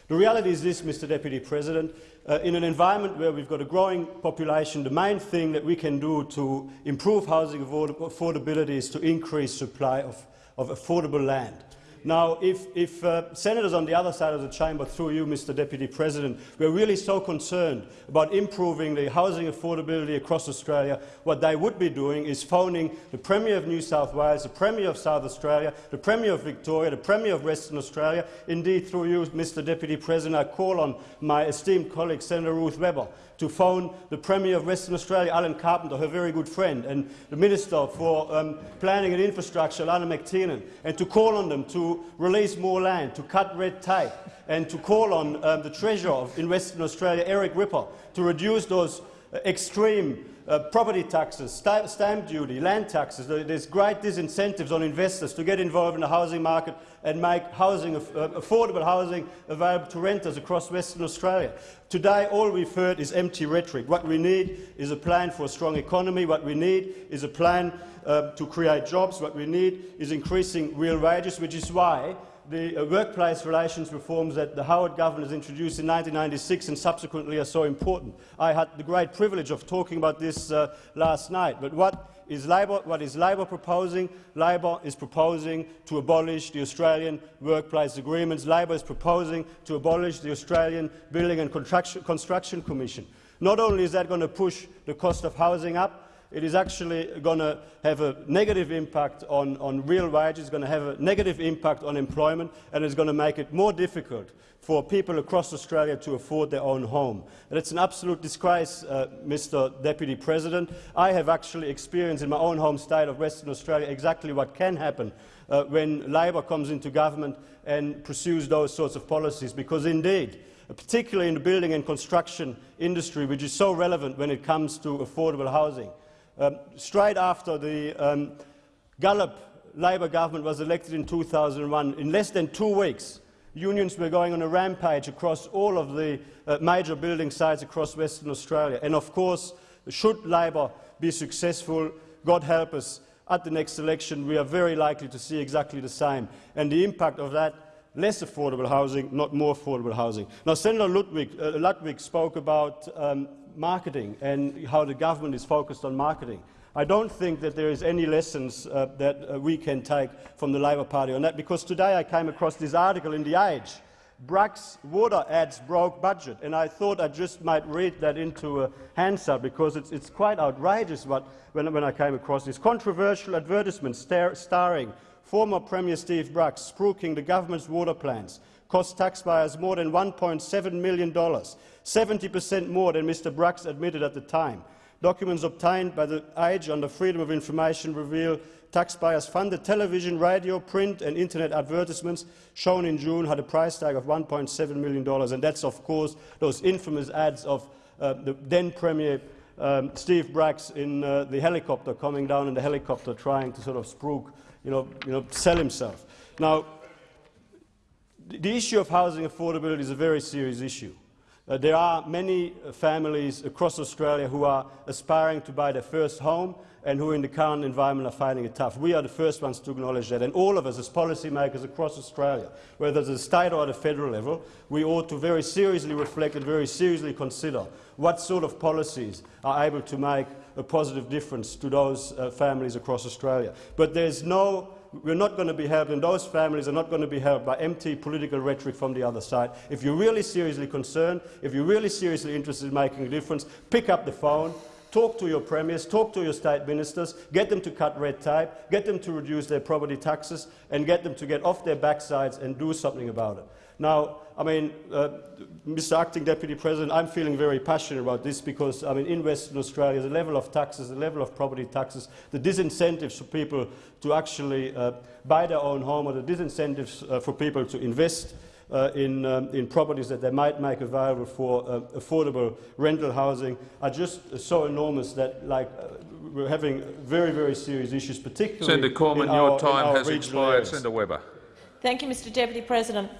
The reality is this, Mr Deputy President. Uh, in an environment where we've got a growing population, the main thing that we can do to improve housing affordability is to increase supply of, of affordable land. Now, if, if uh, senators on the other side of the chamber, through you, Mr Deputy President, were really so concerned about improving the housing affordability across Australia, what they would be doing is phoning the Premier of New South Wales, the Premier of South Australia, the Premier of Victoria, the Premier of Western Australia. Indeed, through you, Mr Deputy President, I call on my esteemed colleague, Senator Ruth Webber, to phone the Premier of Western Australia, Alan Carpenter, her very good friend, and the Minister for um, Planning and Infrastructure, Alannah MacTiernan, and to call on them to release more land, to cut red tape, and to call on um, the Treasurer in Western Australia, Eric Ripper, to reduce those uh, extreme uh, property taxes, sta stamp duty, land taxes. There's great disincentives on investors to get involved in the housing market and make housing, uh, affordable housing available to renters across Western Australia. Today, all we've heard is empty rhetoric. What we need is a plan for a strong economy. What we need is a plan uh, to create jobs. What we need is increasing real wages, which is why the uh, workplace relations reforms that the Howard government has introduced in 1996 and subsequently are so important. I had the great privilege of talking about this uh, last night. But what is Labor, what is Labor proposing? Labor is proposing to abolish the Australian workplace agreements. Labor is proposing to abolish the Australian Building and Construction Commission. Not only is that going to push the cost of housing up, it is actually going to have a negative impact on, on real wages, it's going to have a negative impact on employment, and it's going to make it more difficult for people across Australia to afford their own home. And it's an absolute disgrace, uh, Mr Deputy President. I have actually experienced in my own home state of Western Australia exactly what can happen uh, when Labor comes into government and pursues those sorts of policies, because indeed, particularly in the building and construction industry, which is so relevant when it comes to affordable housing, um, straight after the um, Gallop Labor government was elected in 2001, in less than two weeks, unions were going on a rampage across all of the uh, major building sites across Western Australia. And of course, should Labor be successful, God help us, at the next election, we are very likely to see exactly the same. And the impact of that less affordable housing, not more affordable housing. Now, Senator Ludwig, uh, Ludwig spoke about um, marketing and how the government is focused on marketing. I don't think that there is any lessons uh, that uh, we can take from the Labor Party on that, because today I came across this article in The Age, Bracks' water ads broke budget, and I thought I just might read that into a Hansard because it's, it's quite outrageous what, when, when I came across this. Controversial advertisement star, starring former Premier Steve Bracks spruiking the government's water plans cost taxpayers more than $1.7 million, 70 per cent more than Mr Bracks admitted at the time. Documents obtained by the Age under Freedom of Information reveal taxpayers funded television, radio, print and internet advertisements shown in June had a price tag of $1.7 million. And that's, of course, those infamous ads of uh, the then Premier um, Steve Bracks in uh, the helicopter, coming down in the helicopter trying to sort of spruik, you know, you know, sell himself. Now, the issue of housing affordability is a very serious issue. Uh, there are many uh, families across Australia who are aspiring to buy their first home and who in the current environment are finding it tough. We are the first ones to acknowledge that, and all of us as policymakers across Australia, whether it's the state or at the federal level, we ought to very seriously reflect and very seriously consider what sort of policies are able to make a positive difference to those uh, families across Australia. But there's no we're not going to be helped, and those families are not going to be helped by empty political rhetoric from the other side. If you're really seriously concerned, if you're really seriously interested in making a difference, pick up the phone, talk to your premiers, talk to your state ministers, get them to cut red tape, get them to reduce their property taxes, and get them to get off their backsides and do something about it. Now, I mean, uh, Mr Acting Deputy President, I'm feeling very passionate about this because I mean, in Western Australia, the level of taxes, the level of property taxes, the disincentives for people to actually uh, buy their own home or the disincentives uh, for people to invest uh, in, um, in properties that they might make available for uh, affordable rental housing are just so enormous that like, uh, we're having very, very serious issues, particularly Senator Cormann, in your time has expired. areas. Senator Webber. Thank you, Mr Deputy President.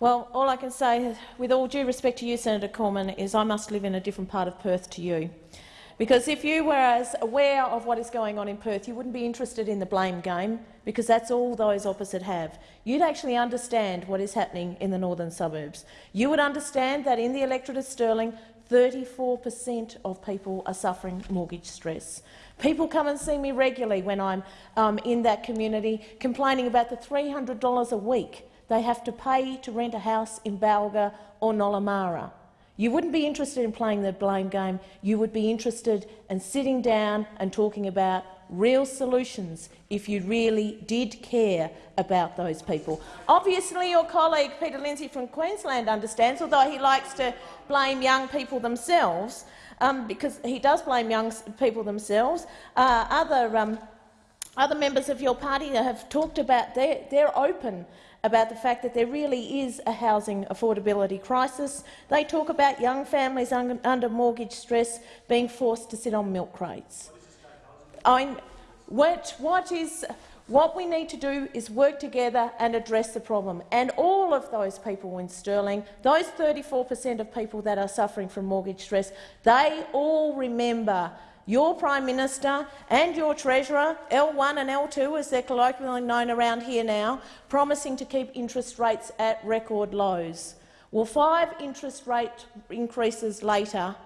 Well, all I can say, with all due respect to you, Senator Cormann, is I must live in a different part of Perth to you. Because if you were as aware of what is going on in Perth, you wouldn't be interested in the blame game, because that's all those opposite have. You'd actually understand what is happening in the northern suburbs. You would understand that in the electorate of Stirling, 34 per cent of people are suffering mortgage stress. People come and see me regularly when I'm um, in that community, complaining about the $300 a week they have to pay to rent a house in Balga or Nollamara. You wouldn't be interested in playing the blame game. You would be interested in sitting down and talking about real solutions if you really did care about those people. Obviously, your colleague Peter Lindsay from Queensland understands, although he likes to blame young people themselves, um, because he does blame young people themselves. Uh, other, um, other members of your party have talked about they're open about the fact that there really is a housing affordability crisis. They talk about young families un under mortgage stress being forced to sit on milk crates. I, what, what, is, what we need to do is work together and address the problem. And all of those people in Stirling, those 34 per cent of people that are suffering from mortgage stress, they all remember your Prime Minister and your Treasurer, L1 and L2 as they're colloquially known around here now, promising to keep interest rates at record lows. Well, five interest rate increases later,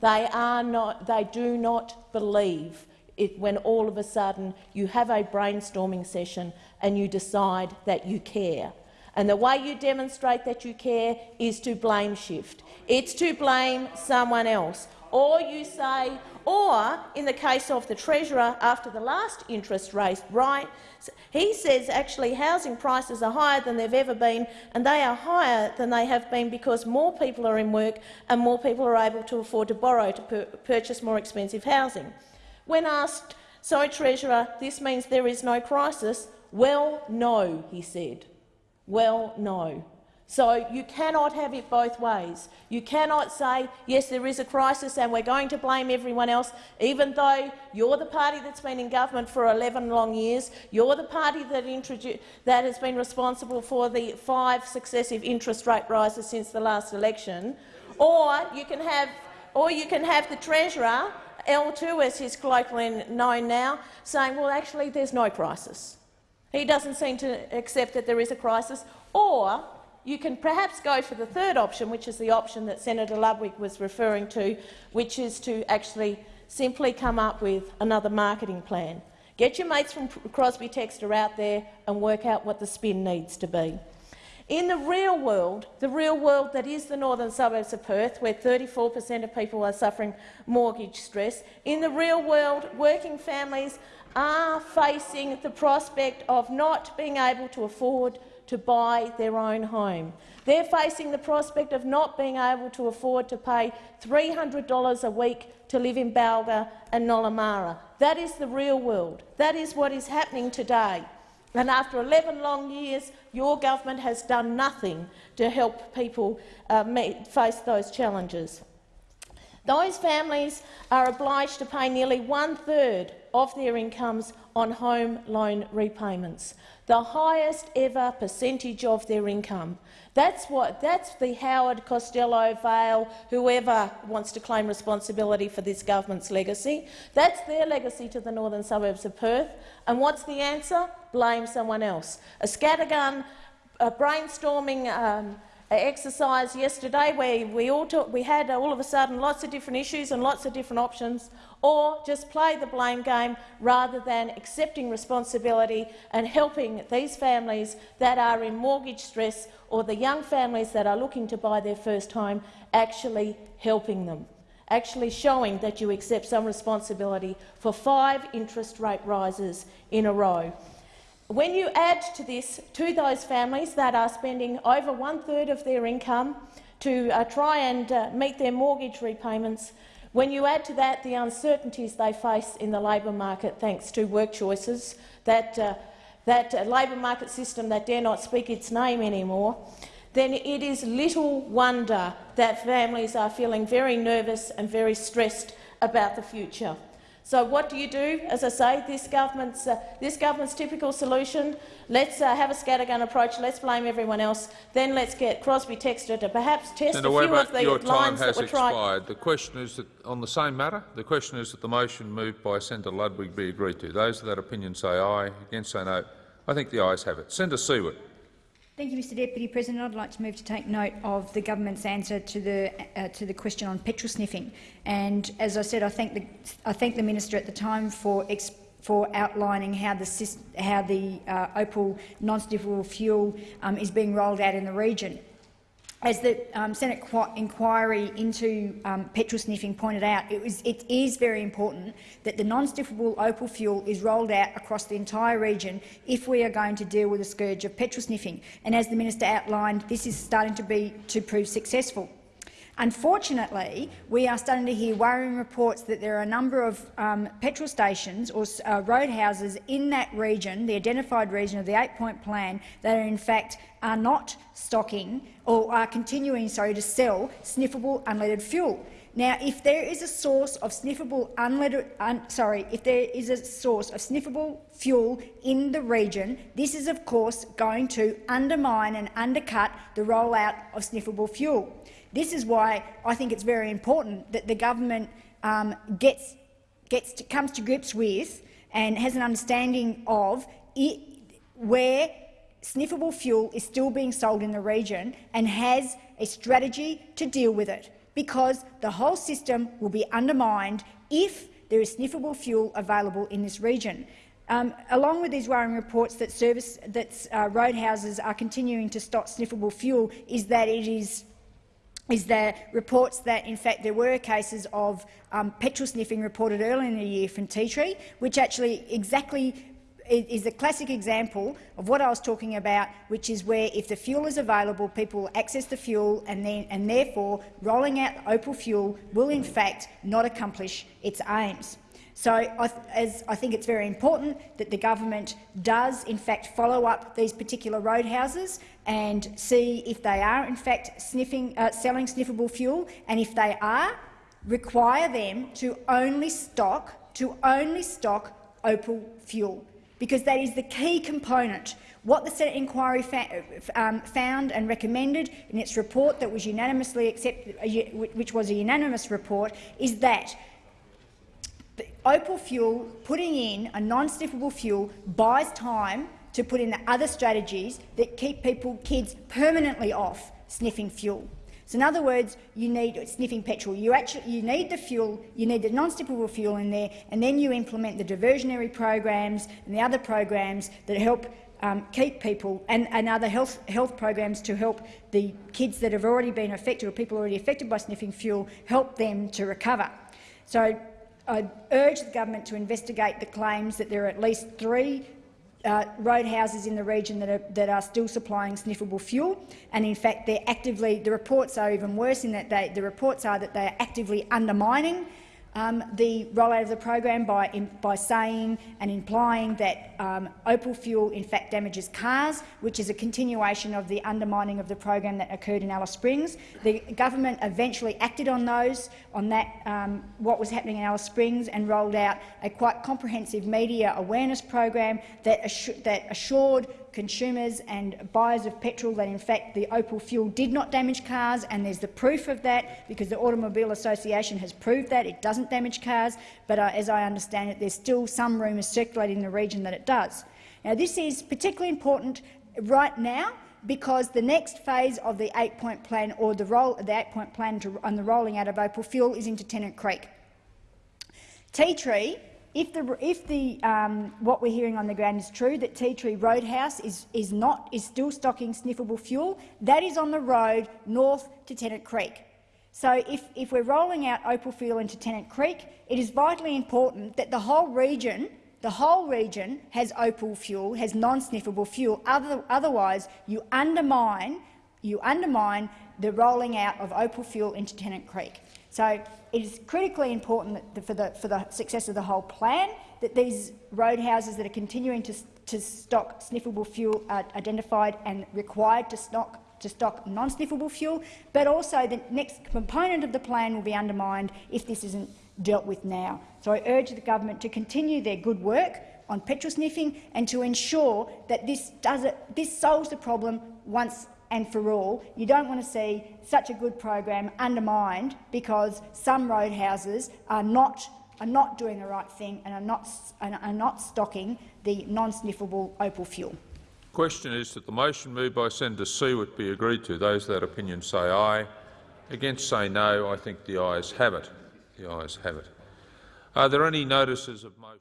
they, are not, they do not believe it when all of a sudden you have a brainstorming session and you decide that you care. And the way you demonstrate that you care is to blame shift. It's to blame someone else. Or you say, or, in the case of the Treasurer, after the last interest rate right, he says actually housing prices are higher than they've ever been, and they are higher than they have been because more people are in work and more people are able to afford to borrow to purchase more expensive housing. When asked, so Treasurer, this means there is no crisis, well, no, he said. Well, no. So you cannot have it both ways. You cannot say, yes, there is a crisis and we're going to blame everyone else, even though you're the party that's been in government for 11 long years, you're the party that, that has been responsible for the five successive interest rate rises since the last election, or you can have, or you can have the Treasurer, L2 as he's colloquially known now, saying, well, actually, there's no crisis. He doesn't seem to accept that there is a crisis, or you can perhaps go for the third option, which is the option that Senator Ludwig was referring to, which is to actually simply come up with another marketing plan. Get your mates from Crosby Textor out there and work out what the spin needs to be. In the real world, the real world that is the northern suburbs of Perth, where 34 per cent of people are suffering mortgage stress, in the real world, working families are facing the prospect of not being able to afford to buy their own home. They're facing the prospect of not being able to afford to pay $300 a week to live in Balga and Nollamara. That is the real world. That is what is happening today. And after 11 long years, your government has done nothing to help people uh, meet, face those challenges. Those families are obliged to pay nearly one-third of their incomes on home loan repayments, the highest ever percentage of their income. That's what. That's the Howard Costello, Vale, whoever wants to claim responsibility for this government's legacy. That's their legacy to the northern suburbs of Perth. And what's the answer? Blame someone else. A scattergun, a brainstorming um, exercise yesterday where we all talk, we had all of a sudden lots of different issues and lots of different options, or just play the blame game rather than accepting responsibility and helping these families that are in mortgage stress or the young families that are looking to buy their first home, actually helping them, actually showing that you accept some responsibility for five interest rate rises in a row. When you add to this to those families that are spending over one-third of their income to uh, try and uh, meet their mortgage repayments, when you add to that the uncertainties they face in the labour market thanks to work choices, that, uh, that uh, labour market system that dare not speak its name anymore, then it is little wonder that families are feeling very nervous and very stressed about the future. So what do you do? As I say, this government's, uh, this government's typical solution, let's uh, have a scattergun approach, let's blame everyone else, then let's get Crosby Textor to perhaps test Senator a few Weber, of the your time lines has that were trying— expired. The question is that on the same matter, the question is that the motion moved by Senator Ludwig be agreed to. Those of that opinion say aye, against say no. I think the ayes have it. Senator Siewert. Thank you, Mr Deputy President. I'd like to move to take note of the government's answer to the uh, to the question on petrol sniffing. And as I said, I thank the I thank the minister at the time for for outlining how the how the uh, Opal non-sniffable fuel um, is being rolled out in the region. As the um, Senate inquiry into um, petrol sniffing pointed out, it, was, it is very important that the non-sniffable opal fuel is rolled out across the entire region if we are going to deal with the scourge of petrol sniffing. And as the minister outlined, this is starting to, be, to prove successful. Unfortunately, we are starting to hear worrying reports that there are a number of um, petrol stations or uh, roadhouses in that region, the identified region of the eight-point plan, that are in fact are not stocking or are continuing sorry, to sell sniffable unleaded fuel. Now, if there is a source of sniffable unleaded, un, sorry, if there is a source of sniffable fuel in the region, this is of course going to undermine and undercut the rollout of sniffable fuel. This is why I think it's very important that the government um, gets, gets to, comes to grips with and has an understanding of it, where sniffable fuel is still being sold in the region and has a strategy to deal with it, because the whole system will be undermined if there is sniffable fuel available in this region. Um, along with these worrying reports that, service, that uh, roadhouses are continuing to stock sniffable fuel is that it is is there reports that, in fact, there were cases of um, petrol sniffing reported earlier in the year from Ti Tree, which actually exactly is a classic example of what I was talking about, which is where if the fuel is available, people access the fuel and, then, and therefore rolling out Opal fuel will in fact not accomplish its aims. So I, as I think it's very important that the government does in fact follow up these particular roadhouses and see if they are in fact sniffing, uh, selling sniffable fuel, and if they are, require them to only stock to only stock Opal fuel, because that is the key component. What the Senate inquiry um, found and recommended in its report that was unanimously accepted, uh, which was a unanimous report, is that Opal fuel, putting in a non-sniffable fuel, buys time to put in the other strategies that keep people, kids, permanently off sniffing fuel. So in other words, you need sniffing petrol. You actually you need the fuel, you need the non-sniffable fuel in there, and then you implement the diversionary programs and the other programs that help um, keep people and, and other health, health programs to help the kids that have already been affected or people already affected by sniffing fuel, help them to recover. So I urge the government to investigate the claims that there are at least three uh, roadhouses in the region that are, that are still supplying sniffable fuel, and in fact they're actively, the reports are even worse in that they, the reports are that they are actively undermining um, the rollout of the program by, in, by saying and implying that um, opal fuel in fact damages cars, which is a continuation of the undermining of the program that occurred in Alice Springs. The government eventually acted on those, on that, um, what was happening in Alice Springs, and rolled out a quite comprehensive media awareness program that, that assured consumers and buyers of petrol that in fact the opal fuel did not damage cars, and there's the proof of that because the Automobile Association has proved that it doesn't damage cars. But uh, as I understand it, there's still some rumours circulating in the region that it does. Now, this is particularly important right now because the next phase of the eight-point plan or the, roll, the eight-point plan to, on the rolling out of opal fuel is into Tennant Creek. Ti Tree if, the, if the, um, what we're hearing on the ground is true, that Ti Tree Roadhouse is, is, not, is still stocking sniffable fuel, that is on the road north to Tennant Creek. So if, if we're rolling out opal fuel into Tennant Creek, it is vitally important that the whole region the whole region has opal fuel, has non-sniffable fuel. Other, otherwise, you undermine, you undermine the rolling out of opal fuel into Tennant Creek. So it is critically important that for, the, for the success of the whole plan that these roadhouses that are continuing to, to stock sniffable fuel are identified and required to stock to stock non-sniffable fuel, but also the next component of the plan will be undermined if this isn't dealt with now. So I urge the government to continue their good work on petrol sniffing and to ensure that this, does it, this solves the problem once and for all. You don't want to see such a good program undermined because some roadhouses are not, are not doing the right thing and are not, are not stocking the non-sniffable opal fuel. The question is that the motion moved by Senator Siewert be agreed to. Those that opinion say aye. Against say no. I think the ayes have it. The ayes have it. Are there any notices of motion?